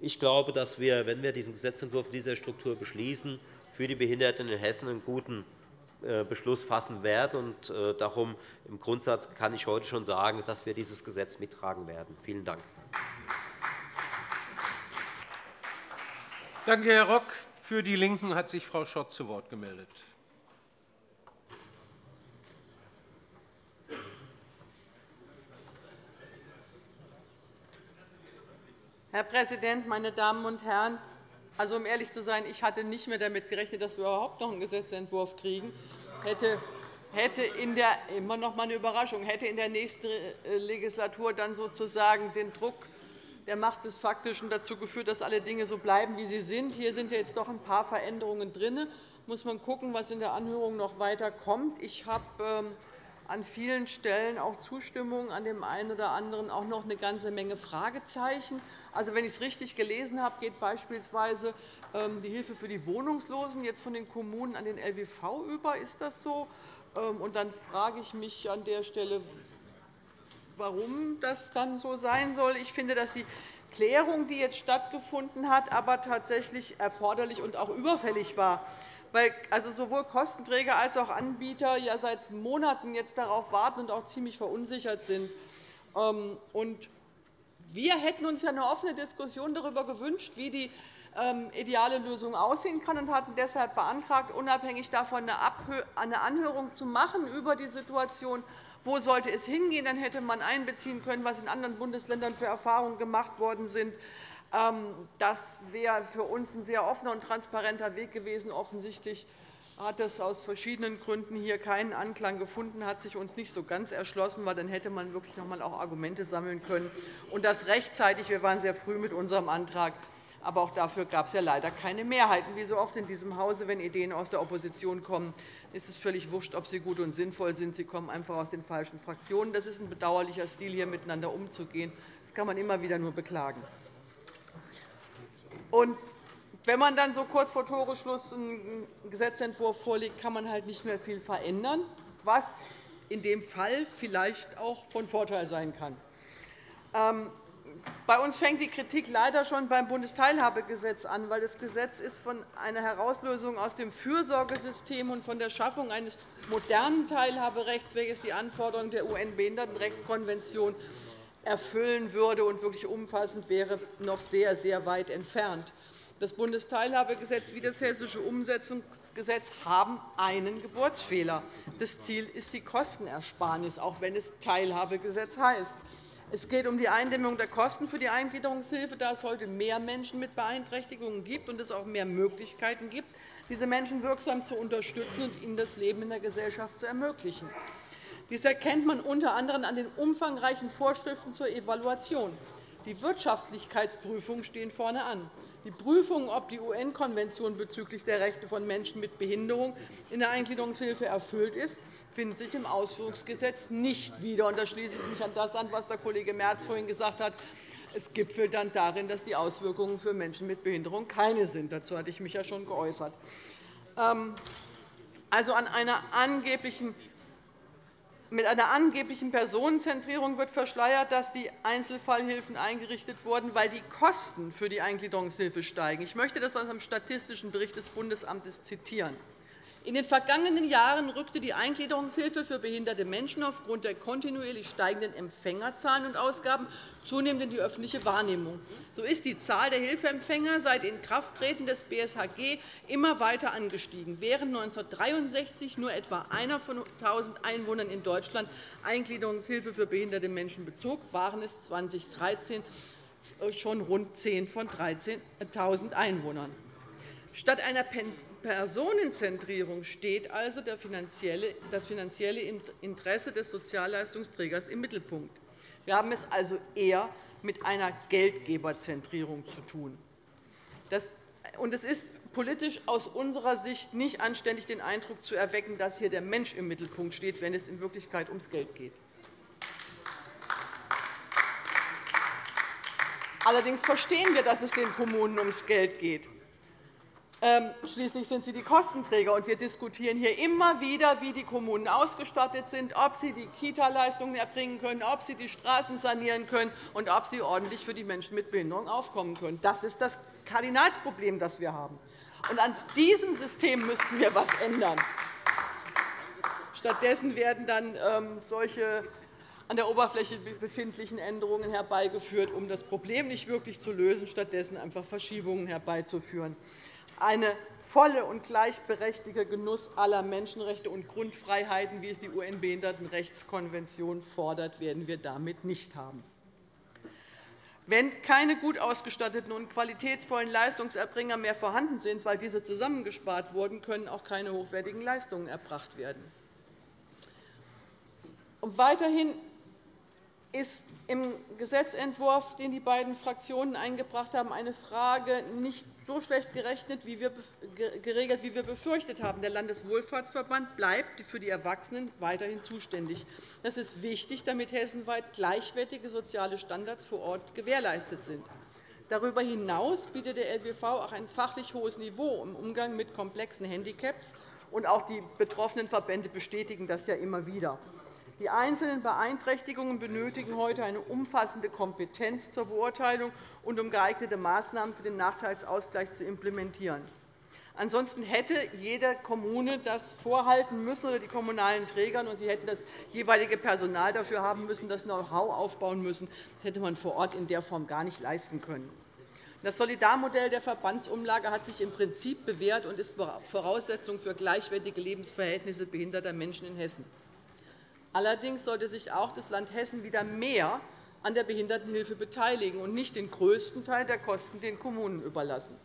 Ich glaube, dass wir, wenn wir diesen Gesetzentwurf in dieser Struktur beschließen, für die Behinderten in Hessen einen guten äh, Beschluss fassen werden. Äh, darum im Grundsatz kann ich heute schon sagen, dass wir dieses Gesetz mittragen werden. Vielen Dank. Danke, Herr Rock. Für die LINKEN hat sich Frau Schott zu Wort gemeldet. Herr Präsident, meine Damen und Herren! Also, um ehrlich zu sein, ich hatte nicht mehr damit gerechnet, dass wir überhaupt noch einen Gesetzentwurf kriegen. Hätte hätte in der, immer noch mal eine Überraschung, hätte in der nächsten äh, Legislatur dann sozusagen den Druck der Macht des Faktischen dazu geführt, dass alle Dinge so bleiben, wie sie sind. Hier sind ja jetzt doch ein paar Veränderungen drin. Muss man schauen, was in der Anhörung noch weiter kommt. Ich habe ähm, an vielen Stellen auch Zustimmung, an dem einen oder anderen auch noch eine ganze Menge Fragezeichen. Also, wenn ich es richtig gelesen habe, geht beispielsweise ähm, die Hilfe für die Wohnungslosen jetzt von den Kommunen an den LWV über. Ist das so? Ähm, und dann frage ich mich an der Stelle, warum das dann so sein soll. Ich finde, dass die Klärung, die jetzt stattgefunden hat, aber tatsächlich erforderlich und auch überfällig war weil also sowohl Kostenträger als auch Anbieter ja seit Monaten jetzt darauf warten und auch ziemlich verunsichert sind. Ähm, und wir hätten uns ja eine offene Diskussion darüber gewünscht, wie die ähm, ideale Lösung aussehen kann, und hatten deshalb beantragt, unabhängig davon eine Anhörung zu machen über die Situation, wo sollte es hingehen. Dann hätte man einbeziehen können, was in anderen Bundesländern für Erfahrungen gemacht worden sind. Ähm, das wäre für uns ein sehr offener und transparenter Weg gewesen. Offensichtlich hat es aus verschiedenen Gründen hier keinen Anklang gefunden, hat sich uns nicht so ganz erschlossen, weil dann hätte man wirklich noch einmal auch Argumente sammeln können und das rechtzeitig. Wir waren sehr früh mit unserem Antrag, aber auch dafür gab es ja leider keine Mehrheiten. Wie so oft in diesem Hause, wenn Ideen aus der Opposition kommen, ist es völlig wurscht, ob sie gut und sinnvoll sind. Sie kommen einfach aus den falschen Fraktionen. Das ist ein bedauerlicher Stil, hier miteinander umzugehen. Das kann man immer wieder nur beklagen. Und wenn man dann so kurz vor Toreschluss einen Gesetzentwurf vorlegt, kann man halt nicht mehr viel verändern, was in dem Fall vielleicht auch von Vorteil sein kann. Ähm, bei uns fängt die Kritik leider schon beim Bundesteilhabegesetz an, weil das Gesetz ist von einer Herauslösung aus dem Fürsorgesystem und von der Schaffung eines modernen Teilhaberechts, welches die Anforderungen der UN-Behindertenrechtskonvention erfüllen würde und wirklich umfassend wäre, noch sehr, sehr weit entfernt. Das Bundesteilhabegesetz wie das Hessische Umsetzungsgesetz haben einen Geburtsfehler. Das Ziel ist die Kostenersparnis, auch wenn es Teilhabegesetz heißt. Es geht um die Eindämmung der Kosten für die Eingliederungshilfe, da es heute mehr Menschen mit Beeinträchtigungen gibt und es auch mehr Möglichkeiten gibt, diese Menschen wirksam zu unterstützen und ihnen das Leben in der Gesellschaft zu ermöglichen. Dies erkennt man unter anderem an den umfangreichen Vorschriften zur Evaluation. Die Wirtschaftlichkeitsprüfungen stehen vorne an. Die Prüfung, ob die UN-Konvention bezüglich der Rechte von Menschen mit Behinderung in der Eingliederungshilfe erfüllt ist, findet sich im Ausführungsgesetz nicht wieder. Da schließe ich mich an das an, was der Kollege Merz vorhin gesagt hat. Es gipfelt dann darin, dass die Auswirkungen für Menschen mit Behinderung keine sind. Dazu hatte ich mich ja schon geäußert. Ähm, also an einer angeblichen mit einer angeblichen Personenzentrierung wird verschleiert, dass die Einzelfallhilfen eingerichtet wurden, weil die Kosten für die Eingliederungshilfe steigen. Ich möchte das aus einem statistischen Bericht des Bundesamtes zitieren. In den vergangenen Jahren rückte die Eingliederungshilfe für behinderte Menschen aufgrund der kontinuierlich steigenden Empfängerzahlen und Ausgaben zunehmend in die öffentliche Wahrnehmung. So ist die Zahl der Hilfeempfänger seit Inkrafttreten des BSHG immer weiter angestiegen. Während 1963 nur etwa einer von 1.000 Einwohnern in Deutschland Eingliederungshilfe für behinderte Menschen bezog, waren es 2013 schon rund 10 von 13.000 Einwohnern. Statt einer Personenzentrierung steht also das finanzielle Interesse des Sozialleistungsträgers im Mittelpunkt. Wir haben es also eher mit einer Geldgeberzentrierung zu tun. Und es ist politisch aus unserer Sicht nicht anständig, den Eindruck zu erwecken, dass hier der Mensch im Mittelpunkt steht, wenn es in Wirklichkeit ums Geld geht. Allerdings verstehen wir, dass es den Kommunen ums Geld geht. Ähm, schließlich sind sie die Kostenträger. und Wir diskutieren hier immer wieder, wie die Kommunen ausgestattet sind, ob sie die Kita-Leistungen erbringen können, ob sie die Straßen sanieren können und ob sie ordentlich für die Menschen mit Behinderung aufkommen können. Das ist das Kardinalsproblem, das wir haben. Und an diesem System müssten wir etwas ändern. Stattdessen werden dann ähm, solche an der Oberfläche befindlichen Änderungen herbeigeführt, um das Problem nicht wirklich zu lösen, stattdessen einfach Verschiebungen herbeizuführen eine volle und gleichberechtigte Genuss aller Menschenrechte und Grundfreiheiten, wie es die UN-Behindertenrechtskonvention fordert, werden wir damit nicht haben. Wenn keine gut ausgestatteten und qualitätsvollen Leistungserbringer mehr vorhanden sind, weil diese zusammengespart wurden, können auch keine hochwertigen Leistungen erbracht werden. weiterhin ist im Gesetzentwurf, den die beiden Fraktionen eingebracht haben, eine Frage nicht so schlecht geregelt, wie wir befürchtet haben. Der Landeswohlfahrtsverband bleibt für die Erwachsenen weiterhin zuständig. Das ist wichtig, damit hessenweit gleichwertige soziale Standards vor Ort gewährleistet sind. Darüber hinaus bietet der LBV auch ein fachlich hohes Niveau im Umgang mit komplexen Handicaps. und Auch die betroffenen Verbände bestätigen das ja immer wieder. Die einzelnen Beeinträchtigungen benötigen heute eine umfassende Kompetenz zur Beurteilung und um geeignete Maßnahmen für den Nachteilsausgleich zu implementieren. Ansonsten hätte jede Kommune das vorhalten müssen oder die kommunalen Träger, und sie hätten das jeweilige Personal dafür haben müssen, das Know-how aufbauen müssen. Das hätte man vor Ort in der Form gar nicht leisten können. Das Solidarmodell der Verbandsumlage hat sich im Prinzip bewährt und ist Voraussetzung für gleichwertige Lebensverhältnisse behinderter Menschen in Hessen. Allerdings sollte sich auch das Land Hessen wieder mehr an der Behindertenhilfe beteiligen und nicht den größten Teil der Kosten den Kommunen überlassen.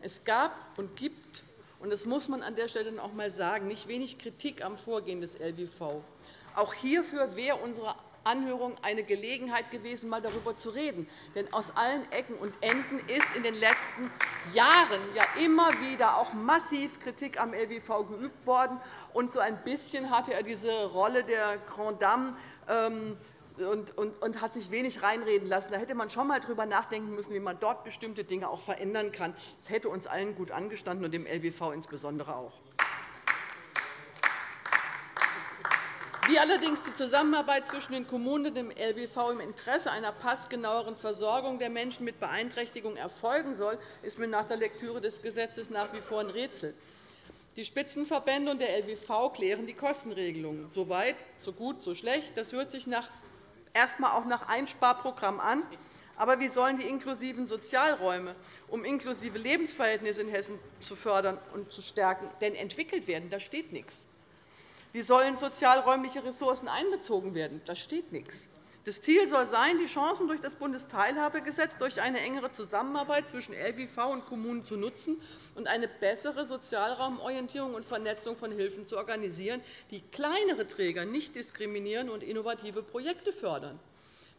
Es gab und gibt, und das muss man an der Stelle auch einmal sagen, nicht wenig Kritik am Vorgehen des LWV. Auch hierfür wäre unsere Anhörung eine Gelegenheit gewesen, einmal darüber zu reden. Denn aus allen Ecken und Enden ist in den letzten Jahren ja immer wieder auch massiv Kritik am LWV geübt worden. Und so ein bisschen hatte er diese Rolle der Grand Dame ähm, und, hat sich wenig reinreden lassen. Da hätte man schon einmal darüber nachdenken müssen, wie man dort bestimmte Dinge auch verändern kann. Das hätte uns allen gut angestanden und dem LWV insbesondere auch. Wie allerdings die Zusammenarbeit zwischen den Kommunen und dem LBV im Interesse einer passgenaueren Versorgung der Menschen mit Beeinträchtigung erfolgen soll, ist mir nach der Lektüre des Gesetzes nach wie vor ein Rätsel. Die Spitzenverbände und der LBV klären die Kostenregelungen. So weit, so gut, so schlecht. Das hört sich nach, erst einmal auch nach Einsparprogramm an. Aber wie sollen die inklusiven Sozialräume, um inklusive Lebensverhältnisse in Hessen zu fördern und zu stärken, denn entwickelt werden? Da steht nichts. Wie sollen sozialräumliche Ressourcen einbezogen werden? Da steht nichts. Das Ziel soll sein, die Chancen durch das Bundesteilhabegesetz durch eine engere Zusammenarbeit zwischen LWV und Kommunen zu nutzen und eine bessere Sozialraumorientierung und Vernetzung von Hilfen zu organisieren, die kleinere Träger nicht diskriminieren und innovative Projekte fördern.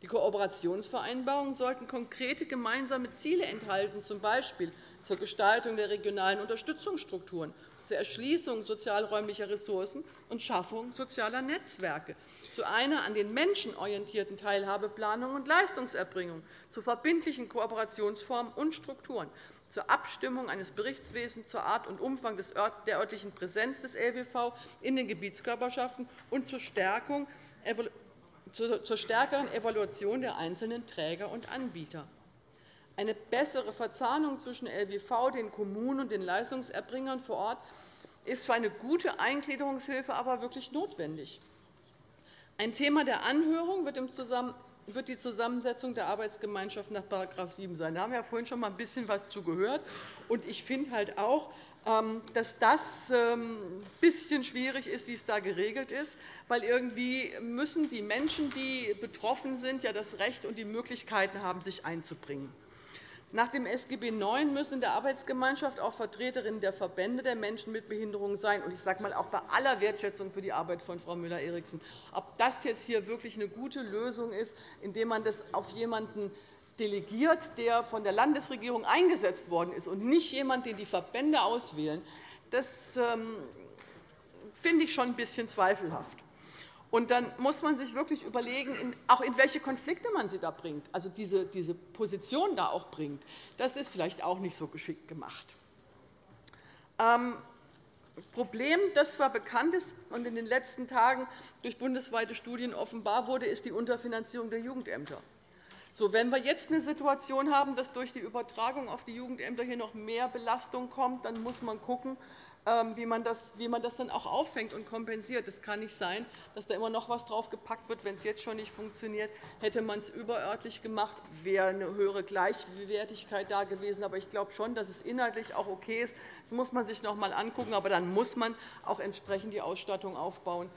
Die Kooperationsvereinbarungen sollten konkrete gemeinsame Ziele enthalten, z. B. zur Gestaltung der regionalen Unterstützungsstrukturen zur Erschließung sozialräumlicher Ressourcen und Schaffung sozialer Netzwerke, zu einer an den Menschen orientierten Teilhabeplanung und Leistungserbringung, zu verbindlichen Kooperationsformen und Strukturen, zur Abstimmung eines Berichtswesens zur Art und Umfang der örtlichen Präsenz des LWV in den Gebietskörperschaften und zur stärkeren Evaluation der einzelnen Träger und Anbieter. Eine bessere Verzahnung zwischen LWV, den Kommunen und den Leistungserbringern vor Ort ist für eine gute Eingliederungshilfe aber wirklich notwendig. Ein Thema der Anhörung wird die Zusammensetzung der Arbeitsgemeinschaft nach § 7 sein. Da haben wir ja vorhin schon einmal ein bisschen etwas zu gehört. Ich finde halt auch, ähm, dass das ein ähm, bisschen schwierig ist, wie es da geregelt ist, weil irgendwie müssen die Menschen, die betroffen sind, ja das Recht und die Möglichkeiten haben, sich einzubringen. Nach dem SGB IX müssen in der Arbeitsgemeinschaft auch Vertreterinnen der Verbände der Menschen mit Behinderungen sein. ich sage mal, auch bei aller Wertschätzung für die Arbeit von Frau Müller-Eriksen. Ob das jetzt hier wirklich eine gute Lösung ist, indem man das auf jemanden delegiert, der von der Landesregierung eingesetzt worden ist, und nicht jemand, den die Verbände auswählen, das ähm, finde ich schon ein bisschen zweifelhaft. Und dann muss man sich wirklich überlegen, auch in welche Konflikte man sie da bringt, also diese, diese Position da auch bringt. Das ist vielleicht auch nicht so geschickt gemacht. Ähm, Problem, das zwar bekannt ist und in den letzten Tagen durch bundesweite Studien offenbar wurde, ist die Unterfinanzierung der Jugendämter. So, wenn wir jetzt eine Situation haben, dass durch die Übertragung auf die Jugendämter hier noch mehr Belastung kommt, dann muss man schauen, ähm, wie man, das, wie man das dann auch auffängt und kompensiert. Es kann nicht sein, dass da immer noch etwas draufgepackt wird, wenn es jetzt schon nicht funktioniert. Hätte man es überörtlich gemacht, wäre eine höhere Gleichwertigkeit da gewesen. Aber ich glaube schon, dass es inhaltlich auch okay ist. Das muss man sich noch einmal angucken. Aber dann muss man auch entsprechend die Ausstattung aufbauen,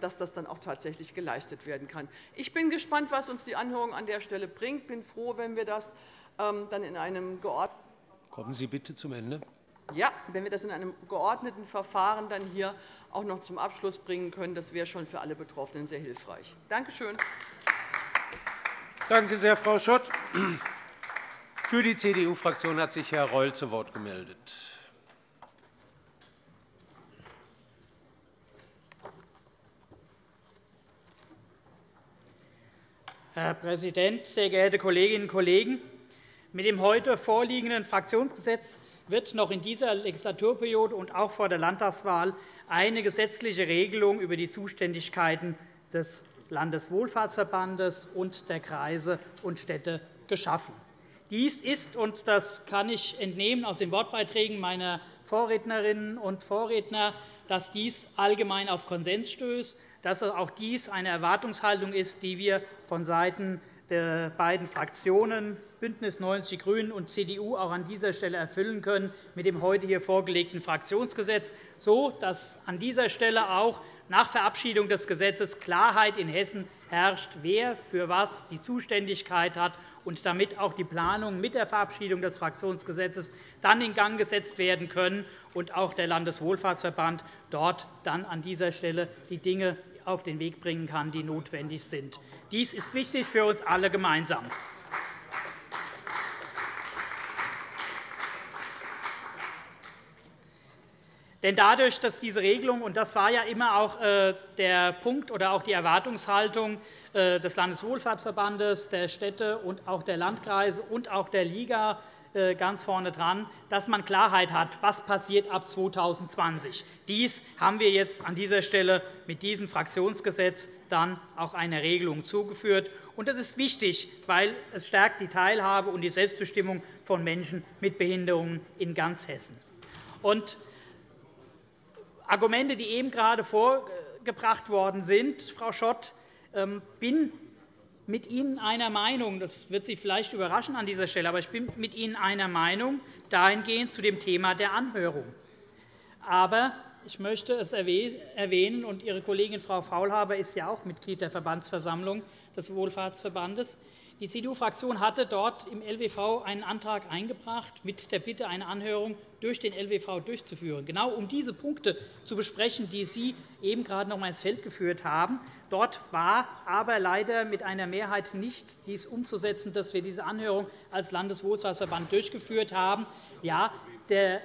dass das dann auch tatsächlich geleistet werden kann. Ich bin gespannt, was uns die Anhörung an der Stelle bringt. Ich bin froh, wenn wir das ähm, dann in einem geordneten Kommen Sie bitte zum Ende. Ja, wenn wir das in einem geordneten Verfahren dann hier auch noch zum Abschluss bringen können, das wäre schon für alle Betroffenen sehr hilfreich. Danke schön. Danke sehr, Frau Schott. Für die CDU-Fraktion hat sich Herr Reul zu Wort gemeldet. Herr Präsident, sehr geehrte Kolleginnen und Kollegen! Mit dem heute vorliegenden Fraktionsgesetz wird noch in dieser Legislaturperiode und auch vor der Landtagswahl eine gesetzliche Regelung über die Zuständigkeiten des Landeswohlfahrtsverbandes und der Kreise und Städte geschaffen. Dies ist, und das kann ich entnehmen aus den Wortbeiträgen meiner Vorrednerinnen und Vorredner, dass dies allgemein auf Konsens stößt, dass auch dies eine Erwartungshaltung ist, die wir vonseiten der beiden Fraktionen BÜNDNIS 90 die GRÜNEN und CDU auch an dieser Stelle erfüllen können mit dem heute hier vorgelegten Fraktionsgesetz, so dass an dieser Stelle auch nach Verabschiedung des Gesetzes Klarheit in Hessen herrscht, wer für was die Zuständigkeit hat, und damit auch die Planungen mit der Verabschiedung des Fraktionsgesetzes dann in Gang gesetzt werden können und auch der Landeswohlfahrtsverband dort dann an dieser Stelle die Dinge auf den Weg bringen kann, die notwendig sind. Dies ist wichtig für uns alle gemeinsam. Denn dadurch, dass diese Regelung, und das war ja immer auch äh, der Punkt oder auch die Erwartungshaltung des Landeswohlfahrtsverbandes, der Städte und auch der Landkreise und auch der Liga äh, ganz vorne dran, dass man Klarheit hat, was passiert ab 2020. Dies haben wir jetzt an dieser Stelle mit diesem Fraktionsgesetz dann auch eine Regelung zugeführt. Das ist wichtig, weil es stärkt die Teilhabe und die Selbstbestimmung von Menschen mit Behinderungen in ganz Hessen. Und Argumente, die eben gerade vorgebracht worden sind, Frau Schott, bin mit Ihnen einer Meinung. Das wird Sie vielleicht überraschen an dieser Stelle, aber ich bin mit Ihnen einer Meinung dahingehend zu dem Thema der Anhörung. Aber ich möchte es erwähnen, und Ihre Kollegin Frau Faulhaber ist ja auch Mitglied der Verbandsversammlung, des Wohlfahrtsverbandes. Die CDU-Fraktion hatte dort im LWV einen Antrag eingebracht mit der Bitte, eine Anhörung durch den LWV durchzuführen, genau um diese Punkte zu besprechen, die Sie eben gerade noch einmal ins Feld geführt haben. Dort war aber leider mit einer Mehrheit nicht dies umzusetzen, dass wir diese Anhörung als Landeswohlfahrtsverband durchgeführt haben. Ja, der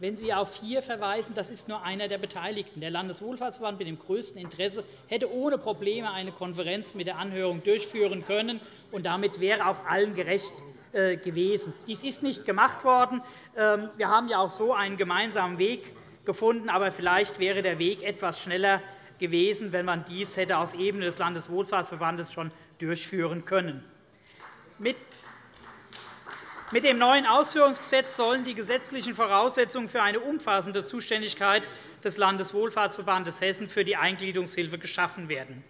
wenn Sie auf hier verweisen, das ist nur einer der Beteiligten. Der Landeswohlfahrtsverband mit dem größten Interesse hätte ohne Probleme eine Konferenz mit der Anhörung durchführen können, und damit wäre auch allen gerecht äh, gewesen. Dies ist nicht gemacht worden. Ähm, wir haben ja auch so einen gemeinsamen Weg gefunden, aber vielleicht wäre der Weg etwas schneller gewesen, wenn man dies hätte auf Ebene des Landeswohlfahrtsverbandes schon durchführen können. Mit dem neuen Ausführungsgesetz sollen die gesetzlichen Voraussetzungen für eine umfassende Zuständigkeit des Landeswohlfahrtsverbandes Hessen für die Eingliederungshilfe geschaffen werden.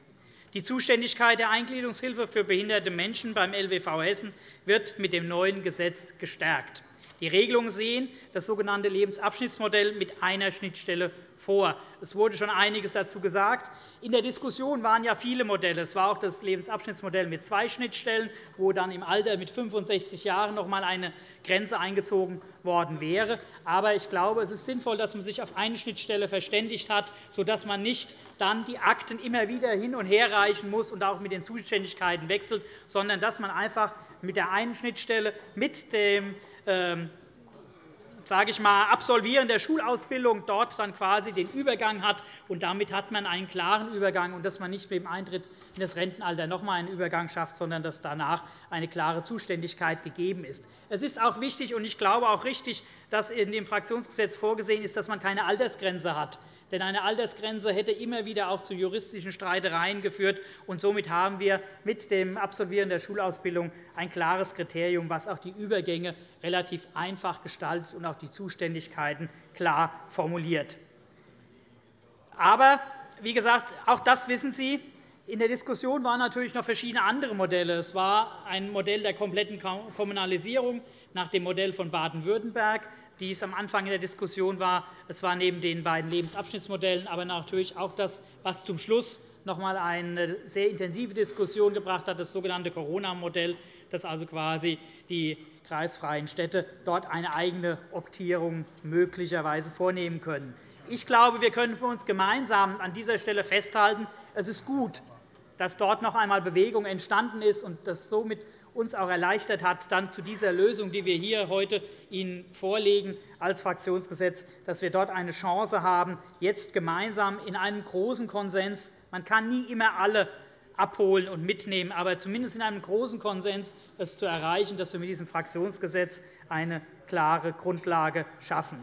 Die Zuständigkeit der Eingliederungshilfe für behinderte Menschen beim LWV Hessen wird mit dem neuen Gesetz gestärkt. Die Regelungen sehen das sogenannte Lebensabschnittsmodell mit einer Schnittstelle vor. Es wurde schon einiges dazu gesagt. In der Diskussion waren ja viele Modelle. Es war auch das Lebensabschnittsmodell mit zwei Schnittstellen, wo dann im Alter mit 65 Jahren noch einmal eine Grenze eingezogen worden wäre. Aber ich glaube, es ist sinnvoll, dass man sich auf eine Schnittstelle verständigt hat, sodass man nicht dann die Akten immer wieder hin und her reichen muss und auch mit den Zuständigkeiten wechselt, sondern dass man einfach mit der einen Schnittstelle mit dem sage ich mal, Absolvieren der Schulausbildung dort dann quasi den Übergang hat. Und damit hat man einen klaren Übergang, und dass man nicht mit dem Eintritt in das Rentenalter noch einmal einen Übergang schafft, sondern dass danach eine klare Zuständigkeit gegeben ist. Es ist auch wichtig, und ich glaube auch richtig, dass in dem Fraktionsgesetz vorgesehen ist, dass man keine Altersgrenze hat. Denn eine Altersgrenze hätte immer wieder auch zu juristischen Streitereien geführt. Und somit haben wir mit dem Absolvieren der Schulausbildung ein klares Kriterium, das auch die Übergänge relativ einfach gestaltet und auch die Zuständigkeiten klar formuliert. Aber wie gesagt, auch das wissen Sie. In der Diskussion waren natürlich noch verschiedene andere Modelle. Es war ein Modell der kompletten Kommunalisierung nach dem Modell von Baden-Württemberg die es am Anfang in der Diskussion war. Es war neben den beiden Lebensabschnittsmodellen aber natürlich auch das, was zum Schluss noch einmal eine sehr intensive Diskussion gebracht hat, das sogenannte Corona-Modell, das also quasi die kreisfreien Städte dort eine eigene Optierung möglicherweise vornehmen können. Ich glaube, wir können für uns gemeinsam an dieser Stelle festhalten, es ist gut, dass dort noch einmal Bewegung entstanden ist und dass somit uns auch erleichtert hat, dann zu dieser Lösung, die wir hier heute Ihnen vorlegen als Fraktionsgesetz, dass wir dort eine Chance haben, jetzt gemeinsam in einem großen Konsens – man kann nie immer alle abholen und mitnehmen, aber zumindest in einem großen Konsens es zu erreichen, dass wir mit diesem Fraktionsgesetz eine klare Grundlage schaffen.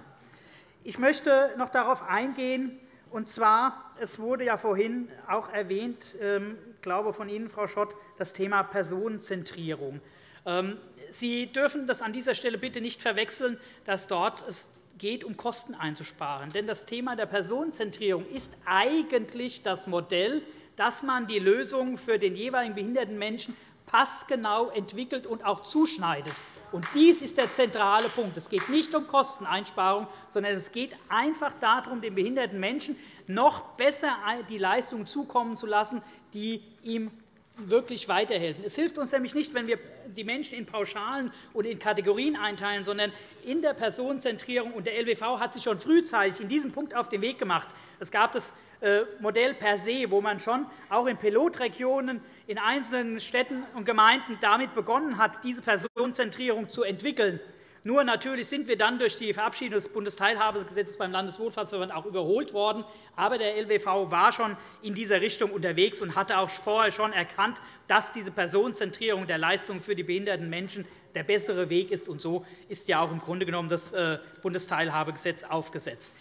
Ich möchte noch darauf eingehen, und zwar, es wurde ja vorhin auch erwähnt, ähm, ich glaube von Ihnen, Frau Schott, das Thema Personenzentrierung. Ähm, Sie dürfen das an dieser Stelle bitte nicht verwechseln, dass dort es geht, um Kosten einzusparen. Denn das Thema der Personenzentrierung ist eigentlich das Modell, dass man die Lösungen für den jeweiligen behinderten Menschen passgenau entwickelt und auch zuschneidet. Und dies ist der zentrale Punkt. Es geht nicht um Kosteneinsparung, sondern es geht einfach darum, den behinderten Menschen noch besser die Leistungen zukommen zu lassen, die ihm wirklich weiterhelfen. Es hilft uns nämlich nicht, wenn wir die Menschen in Pauschalen und in Kategorien einteilen, sondern in der Personenzentrierung. Und der LWV hat sich schon frühzeitig in diesem Punkt auf den Weg gemacht. Es gab das Modell per se, wo man schon auch in Pilotregionen in einzelnen Städten und Gemeinden damit begonnen hat, diese Personenzentrierung zu entwickeln. Nur natürlich sind wir dann durch die Verabschiedung des Bundesteilhabegesetzes beim Landeswohlfahrtsverband auch überholt worden. Aber der LWV war schon in dieser Richtung unterwegs und hatte auch vorher schon erkannt, dass diese Personenzentrierung der Leistungen für die behinderten Menschen der bessere Weg ist. Und so ist ja auch im Grunde genommen das äh, Bundesteilhabegesetz aufgesetzt.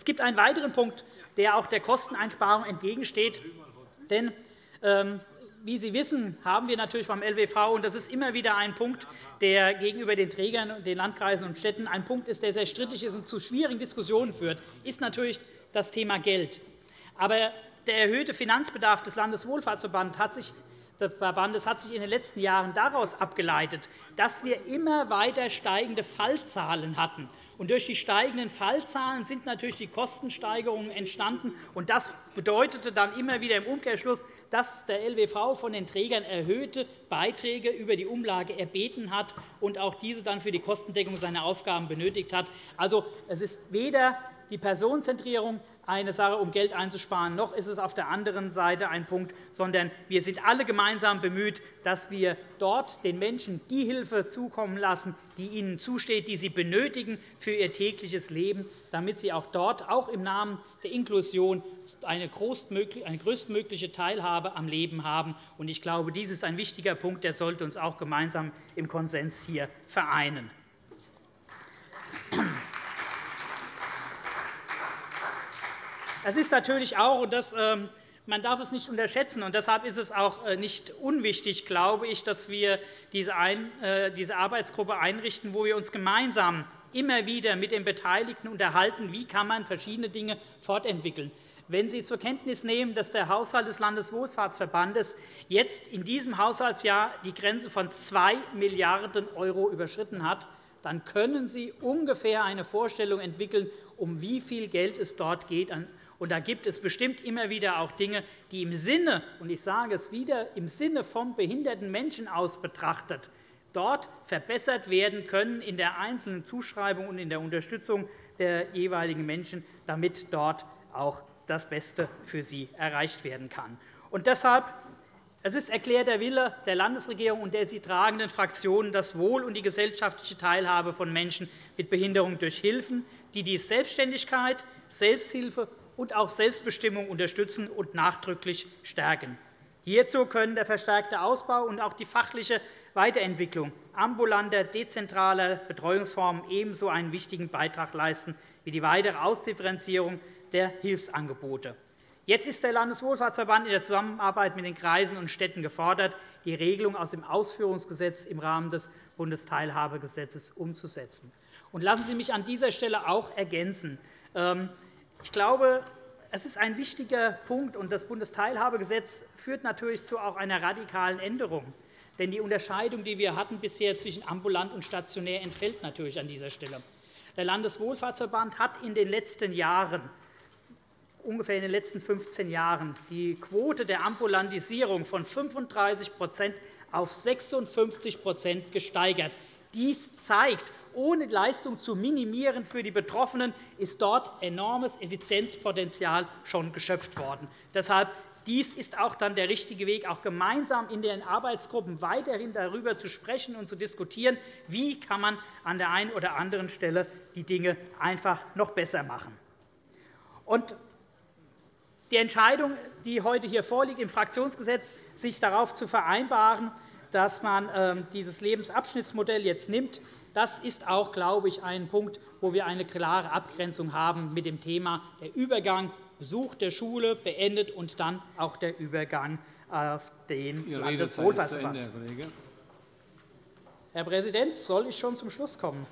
Es gibt einen weiteren Punkt, der auch der Kosteneinsparung entgegensteht. Denn ähm, wie Sie wissen, haben wir natürlich beim LWV, und das ist immer wieder ein Punkt, der gegenüber den Trägern, den Landkreisen und Städten ein Punkt ist, der sehr strittig ist und zu schwierigen Diskussionen führt, ist natürlich das Thema Geld. Aber der erhöhte Finanzbedarf des Landeswohlfahrtsverbandes hat sich des Verbandes hat sich in den letzten Jahren daraus abgeleitet, dass wir immer weiter steigende Fallzahlen hatten. Durch die steigenden Fallzahlen sind natürlich die Kostensteigerungen entstanden. Und das bedeutete dann immer wieder im Umkehrschluss, dass der LWV von den Trägern erhöhte Beiträge über die Umlage erbeten hat und auch diese dann für die Kostendeckung seiner Aufgaben benötigt hat. Also, es ist weder die Personenzentrierung eine Sache, um Geld einzusparen, noch ist es auf der anderen Seite ein Punkt, sondern wir sind alle gemeinsam bemüht, dass wir dort den Menschen die Hilfe zukommen lassen, die ihnen zusteht, die sie benötigen für ihr tägliches Leben, damit sie auch dort, auch im Namen der Inklusion, eine größtmögliche Teilhabe am Leben haben. Ich glaube, dies ist ein wichtiger Punkt, der sollte uns auch gemeinsam im Konsens hier vereinen. Es ist natürlich auch, und das, ähm, man darf es nicht unterschätzen, und deshalb ist es auch äh, nicht unwichtig, glaube ich, dass wir diese, äh, diese Arbeitsgruppe einrichten, wo wir uns gemeinsam immer wieder mit den Beteiligten unterhalten, wie kann man verschiedene Dinge fortentwickeln. Wenn Sie zur Kenntnis nehmen, dass der Haushalt des Landeswohlfahrtsverbandes jetzt in diesem Haushaltsjahr die Grenze von 2 Milliarden € überschritten hat, dann können Sie ungefähr eine Vorstellung entwickeln, um wie viel Geld es dort geht und da gibt es bestimmt immer wieder auch Dinge, die im Sinne, und ich sage es wieder, im Sinne vom behinderten Menschen aus betrachtet, dort verbessert werden können in der einzelnen Zuschreibung und in der Unterstützung der jeweiligen Menschen, damit dort auch das Beste für sie erreicht werden kann. Und deshalb es ist erklärter Wille der Landesregierung und der sie tragenden Fraktionen, das Wohl und die gesellschaftliche Teilhabe von Menschen mit Behinderung durch Hilfen, die die Selbstständigkeit, Selbsthilfe und auch Selbstbestimmung unterstützen und nachdrücklich stärken. Hierzu können der verstärkte Ausbau und auch die fachliche Weiterentwicklung ambulanter, dezentraler Betreuungsformen ebenso einen wichtigen Beitrag leisten wie die weitere Ausdifferenzierung der Hilfsangebote. Jetzt ist der Landeswohlfahrtsverband in der Zusammenarbeit mit den Kreisen und Städten gefordert, die Regelung aus dem Ausführungsgesetz im Rahmen des Bundesteilhabegesetzes umzusetzen. lassen Sie mich an dieser Stelle auch ergänzen. Ich glaube, es ist ein wichtiger Punkt, und das Bundesteilhabegesetz führt natürlich zu auch einer radikalen Änderung. Denn die Unterscheidung, die wir hatten bisher zwischen ambulant und stationär, entfällt natürlich an dieser Stelle. Der Landeswohlfahrtsverband hat in den letzten Jahren ungefähr in den letzten 15 Jahren die Quote der Ambulantisierung von 35% auf 56% gesteigert. Dies zeigt, ohne Leistung zu minimieren für die Betroffenen, ist dort enormes Effizienzpotenzial schon geschöpft worden. Deshalb dies ist auch dann der richtige Weg, auch gemeinsam in den Arbeitsgruppen weiterhin darüber zu sprechen und zu diskutieren, wie kann man an der einen oder anderen Stelle die Dinge einfach noch besser machen. Und die Entscheidung, die heute hier vorliegt, im Fraktionsgesetz sich darauf zu vereinbaren, dass man ähm, dieses Lebensabschnittsmodell jetzt nimmt, das ist auch, glaube ich, ein Punkt, wo wir eine klare Abgrenzung haben mit dem Thema der Übergang, Besuch der Schule beendet und dann auch der Übergang auf den Landeswohlfahrtsverband. Herr Präsident, soll ich schon zum Schluss kommen?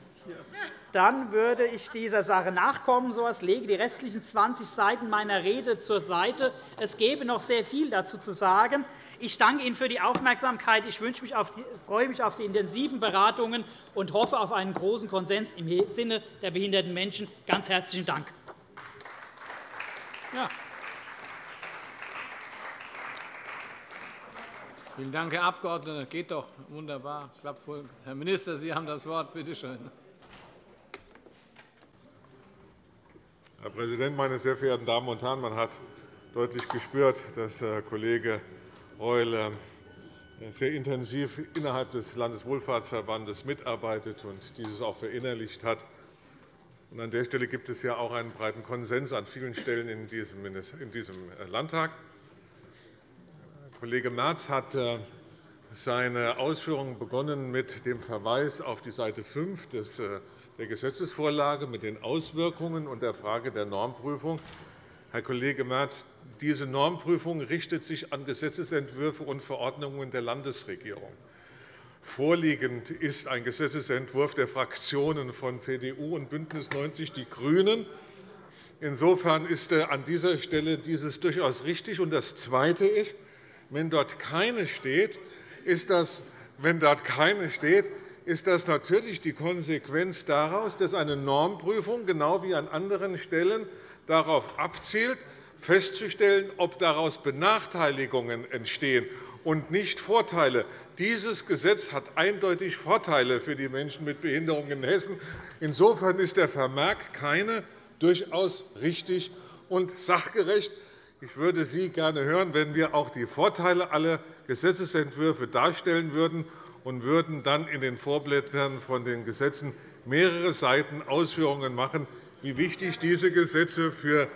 Dann würde ich dieser Sache nachkommen. So etwas lege die restlichen 20 Seiten meiner Rede zur Seite. Es gäbe noch sehr viel dazu zu sagen. Ich danke Ihnen für die Aufmerksamkeit. Ich mich auf die, freue mich auf die intensiven Beratungen und hoffe auf einen großen Konsens im Sinne der behinderten Menschen. Ganz herzlichen Dank. Ja. Vielen Dank, Herr Abgeordneter. Das geht doch wunderbar. Herr Minister, Sie haben das Wort. Bitte schön. Herr Präsident, meine sehr verehrten Damen und Herren! Man hat deutlich gespürt, dass Herr Kollege Reul äh, sehr intensiv innerhalb des Landeswohlfahrtsverbandes mitarbeitet und dieses auch verinnerlicht hat. An der Stelle gibt es ja auch einen breiten Konsens an vielen Stellen in diesem äh, Landtag. Kollege Merz hat äh, seine Ausführungen begonnen mit dem Verweis auf die Seite 5 der Gesetzesvorlage mit den Auswirkungen und der Frage der Normprüfung. Herr Kollege Merz, diese Normprüfung richtet sich an Gesetzentwürfe und Verordnungen der Landesregierung. Vorliegend ist ein Gesetzentwurf der Fraktionen von CDU und BÜNDNIS 90 die GRÜNEN. Insofern ist an dieser Stelle dieses durchaus richtig. das Zweite ist, Wenn dort keine steht, ist das, wenn dort keine steht, ist das natürlich die Konsequenz daraus, dass eine Normprüfung genau wie an anderen Stellen darauf abzielt, festzustellen, ob daraus Benachteiligungen entstehen und nicht Vorteile. Dieses Gesetz hat eindeutig Vorteile für die Menschen mit Behinderungen in Hessen. Insofern ist der Vermerk keine durchaus richtig und sachgerecht. Ich würde Sie gerne hören, wenn wir auch die Vorteile aller Gesetzentwürfe darstellen würden und würden dann in den Vorblättern von den Gesetzen mehrere Seiten Ausführungen machen, wie wichtig diese Gesetze für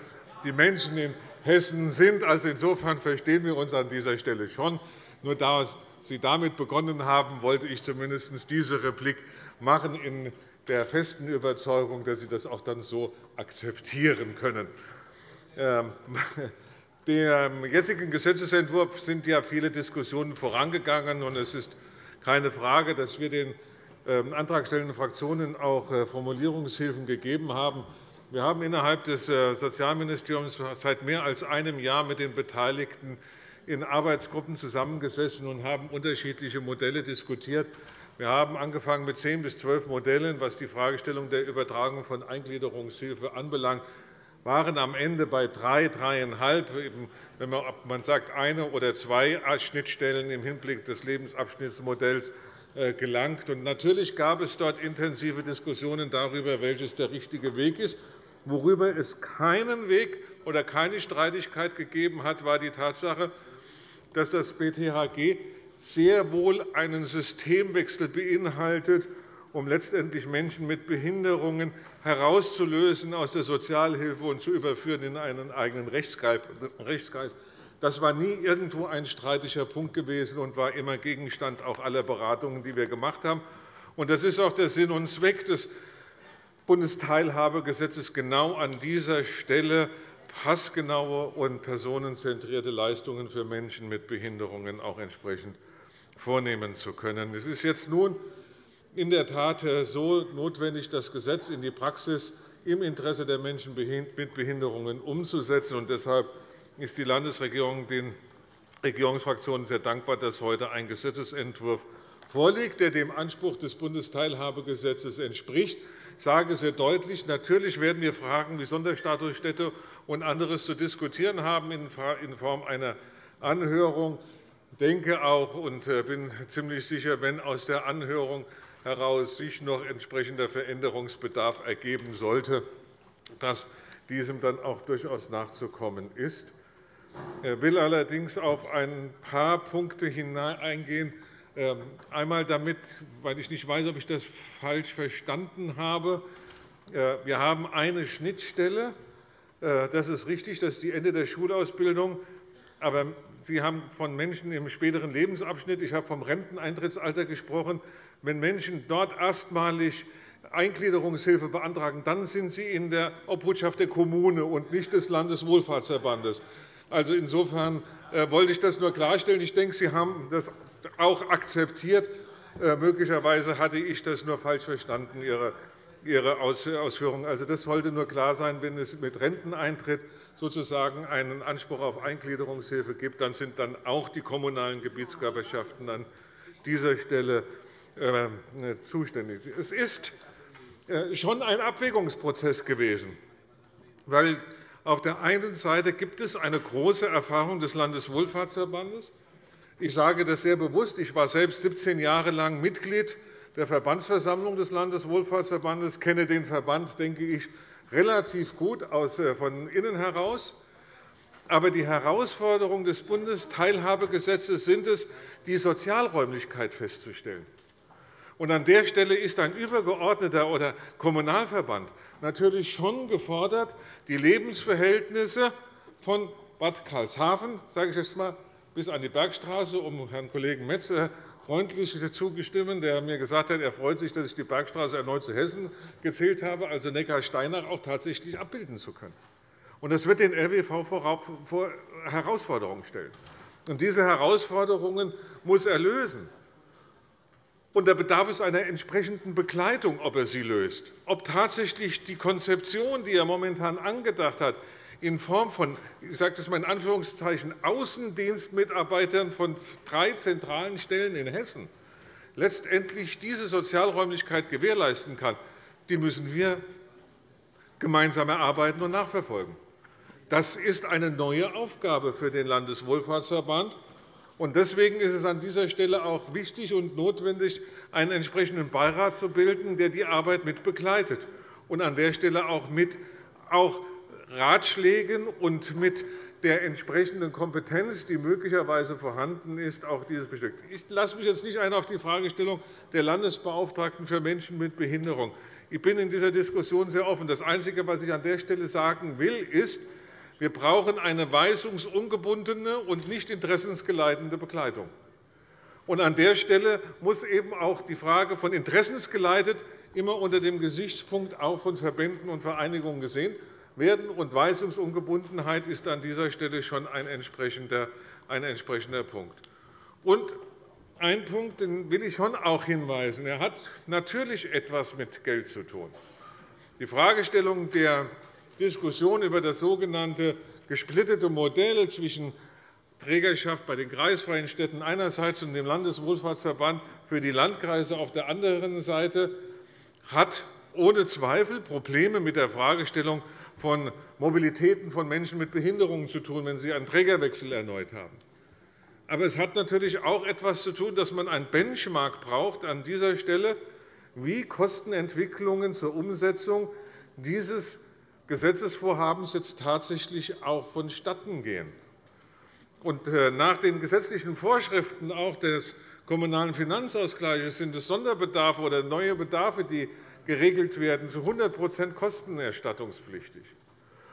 die Menschen in Hessen sind. Also insofern verstehen wir uns an dieser Stelle schon. Nur da Sie damit begonnen haben, wollte ich zumindest diese Replik machen, in der festen Überzeugung, dass Sie das auch dann so akzeptieren können. Ähm, (laughs) dem jetzigen Gesetzentwurf sind ja viele Diskussionen vorangegangen. und Es ist keine Frage, dass wir den antragstellenden Fraktionen auch äh, Formulierungshilfen gegeben haben. Wir haben innerhalb des äh, Sozialministeriums seit mehr als einem Jahr mit den Beteiligten in Arbeitsgruppen zusammengesessen und haben unterschiedliche Modelle diskutiert. Wir haben angefangen mit zehn bis zwölf Modellen, was die Fragestellung der Übertragung von Eingliederungshilfe anbelangt waren am Ende bei drei, dreieinhalb, wenn man sagt, eine oder zwei Schnittstellen im Hinblick des Lebensabschnittsmodells gelangt. Natürlich gab es dort intensive Diskussionen darüber, welches der richtige Weg ist. Worüber es keinen Weg oder keine Streitigkeit gegeben hat, war die Tatsache, dass das BTHG sehr wohl einen Systemwechsel beinhaltet, um letztendlich Menschen mit Behinderungen herauszulösen aus der Sozialhilfe und zu überführen in einen eigenen Rechtskreis. Das war nie irgendwo ein streitiger Punkt gewesen und war immer Gegenstand auch aller Beratungen, die wir gemacht haben. Das ist auch der Sinn und Zweck des Bundesteilhabegesetzes, genau an dieser Stelle passgenaue und personenzentrierte Leistungen für Menschen mit Behinderungen auch entsprechend vornehmen zu können. Es ist jetzt nun in der Tat so notwendig, das Gesetz in die Praxis im Interesse der Menschen mit Behinderungen umzusetzen. Deshalb ist die Landesregierung den Regierungsfraktionen sehr dankbar, dass heute ein Gesetzentwurf vorliegt, der dem Anspruch des Bundesteilhabegesetzes entspricht. Ich sage sehr deutlich, natürlich werden wir Fragen wie Sonderstatusstätte und anderes zu diskutieren haben in Form einer Anhörung. Ich denke auch und äh, bin ziemlich sicher, wenn aus der Anhörung heraus sich noch entsprechender Veränderungsbedarf ergeben sollte, dass diesem dann auch durchaus nachzukommen ist. Will allerdings auf ein paar Punkte eingehen. Ähm, einmal damit, weil ich nicht weiß, ob ich das falsch verstanden habe. Äh, wir haben eine Schnittstelle. Äh, das ist richtig, das ist die Ende der Schulausbildung. Aber Sie haben von Menschen im späteren Lebensabschnitt, ich habe vom Renteneintrittsalter gesprochen. Wenn Menschen dort erstmalig Eingliederungshilfe beantragen, dann sind sie in der Obhutschaft der Kommune und nicht des Landeswohlfahrtsverbandes. Also insofern äh, wollte ich das nur klarstellen. Ich denke, Sie haben das auch akzeptiert. Äh, möglicherweise hatte ich das nur falsch verstanden, Ihre Ausführungen. Also, das sollte nur klar sein, wenn es mit Renteneintritt sozusagen einen Anspruch auf Eingliederungshilfe gibt, dann sind dann auch die kommunalen Gebietskörperschaften an dieser Stelle äh, zuständig. Es ist schon ein Abwägungsprozess gewesen, weil auf der einen Seite gibt es eine große Erfahrung des Landeswohlfahrtsverbandes. Ich sage das sehr bewusst. Ich war selbst 17 Jahre lang Mitglied der Verbandsversammlung des Landeswohlfahrtsverbandes, kenne den Verband, denke ich, relativ gut äh, von innen heraus. Aber die Herausforderung des Bundesteilhabegesetzes sind es, die Sozialräumlichkeit festzustellen. An der Stelle ist ein übergeordneter oder Kommunalverband natürlich schon gefordert, die Lebensverhältnisse von Bad Karlshafen, sage ich jetzt mal, bis an die Bergstraße, um Herrn Kollegen Metz freundlich zugestimmt, der mir gesagt hat, er freut sich, dass ich die Bergstraße erneut zu Hessen gezählt habe, also Neckar-Steinach auch tatsächlich abbilden zu können. Das wird den LWV vor Herausforderungen stellen. Diese Herausforderungen muss er lösen. Und da bedarf es einer entsprechenden Begleitung, ob er sie löst, ob tatsächlich die Konzeption, die er momentan angedacht hat, in Form von ich sage das mal in Anführungszeichen, Außendienstmitarbeitern von drei zentralen Stellen in Hessen letztendlich diese Sozialräumlichkeit gewährleisten kann, die müssen wir gemeinsam erarbeiten und nachverfolgen. Das ist eine neue Aufgabe für den Landeswohlfahrtsverband. Deswegen ist es an dieser Stelle auch wichtig und notwendig, einen entsprechenden Beirat zu bilden, der die Arbeit mit begleitet und an der Stelle auch mit auch Ratschlägen und mit der entsprechenden Kompetenz, die möglicherweise vorhanden ist, auch dieses bestückt. Ich lasse mich jetzt nicht ein auf die Fragestellung der Landesbeauftragten für Menschen mit Behinderung. Ich bin in dieser Diskussion sehr offen. Das Einzige, was ich an der Stelle sagen will, ist, wir brauchen eine weisungsungebundene und nicht interessensgeleitende Begleitung. An der Stelle muss eben auch die Frage von interessensgeleitet immer unter dem Gesichtspunkt auch von Verbänden und Vereinigungen gesehen werden. Und Weisungsungebundenheit ist an dieser Stelle schon ein entsprechender, ein entsprechender Punkt. Und ein Punkt den will ich schon auch hinweisen. Er hat natürlich etwas mit Geld zu tun. Die Fragestellung der Diskussion über das sogenannte gesplittete Modell zwischen Trägerschaft bei den kreisfreien Städten einerseits und dem Landeswohlfahrtsverband für die Landkreise auf der anderen Seite hat ohne Zweifel Probleme mit der Fragestellung von Mobilitäten von Menschen mit Behinderungen zu tun, wenn sie einen Trägerwechsel erneut haben. Aber es hat natürlich auch etwas zu tun, dass man ein Benchmark braucht an dieser Stelle, wie Kostenentwicklungen zur Umsetzung dieses Gesetzesvorhabens jetzt tatsächlich auch vonstatten gehen. Äh, nach den gesetzlichen Vorschriften auch des Kommunalen Finanzausgleichs sind es Sonderbedarfe oder neue Bedarfe, die geregelt werden, zu 100% kostenerstattungspflichtig.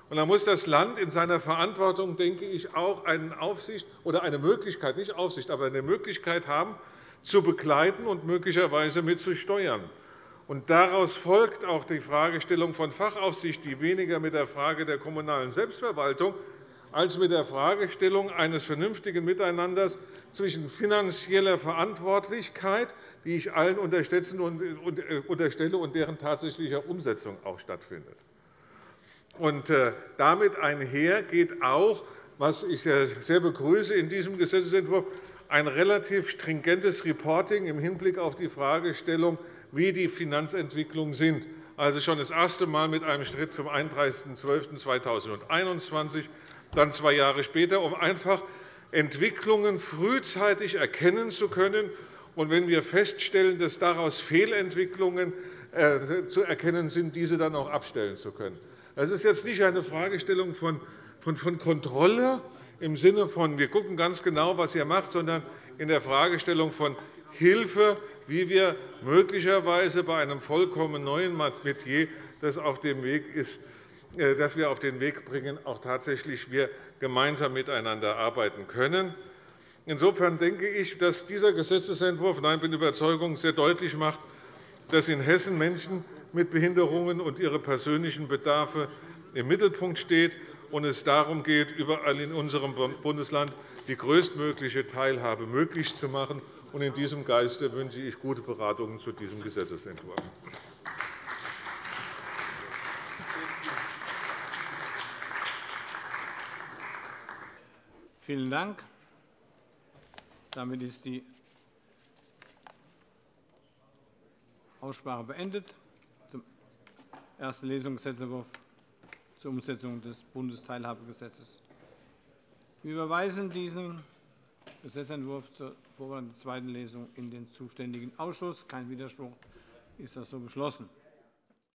Da muss das Land in seiner Verantwortung, denke ich, auch eine Aufsicht oder eine Möglichkeit, nicht Aufsicht, aber eine Möglichkeit haben, zu begleiten und möglicherweise mitzusteuern. Daraus folgt auch die Fragestellung von Fachaufsicht, die weniger mit der Frage der kommunalen Selbstverwaltung als mit der Fragestellung eines vernünftigen Miteinanders zwischen finanzieller Verantwortlichkeit, die ich allen äh, unterstelle, und deren tatsächlicher Umsetzung auch stattfindet. Äh, damit einher geht auch, was ich sehr begrüße in diesem Gesetzentwurf, ein relativ stringentes Reporting im Hinblick auf die Fragestellung, wie die Finanzentwicklungen sind. Also schon das erste Mal mit einem Schritt zum 31.12.2021, dann zwei Jahre später, um einfach Entwicklungen frühzeitig erkennen zu können und wenn wir feststellen, dass daraus Fehlentwicklungen äh, zu erkennen sind, diese dann auch abstellen zu können. Das ist jetzt nicht eine Fragestellung von, Kontrolle im Sinne von, wir schauen ganz genau, was ihr macht, sondern in der Fragestellung von Hilfe, wie wir möglicherweise bei einem vollkommen neuen Metier, das auf dem Weg ist, äh, das wir auf den Weg bringen, auch tatsächlich wir gemeinsam miteinander arbeiten können. Insofern denke ich, dass dieser Gesetzentwurf, nein, bin Überzeugung, sehr deutlich macht, dass in Hessen Menschen mit Behinderungen und ihre persönlichen Bedarfe im Mittelpunkt steht und es darum geht, überall in unserem Bundesland die größtmögliche Teilhabe möglich zu machen. In diesem Geiste wünsche ich gute Beratungen zu diesem Gesetzentwurf. Vielen Dank. Damit ist die Aussprache beendet. Erste Lesung Gesetzentwurf zur Umsetzung des Bundesteilhabegesetzes. Wir überweisen diesen Gesetzentwurf zur Vorbereitung der zweiten Lesung in den zuständigen Ausschuss. Kein Widerspruch ist das so beschlossen.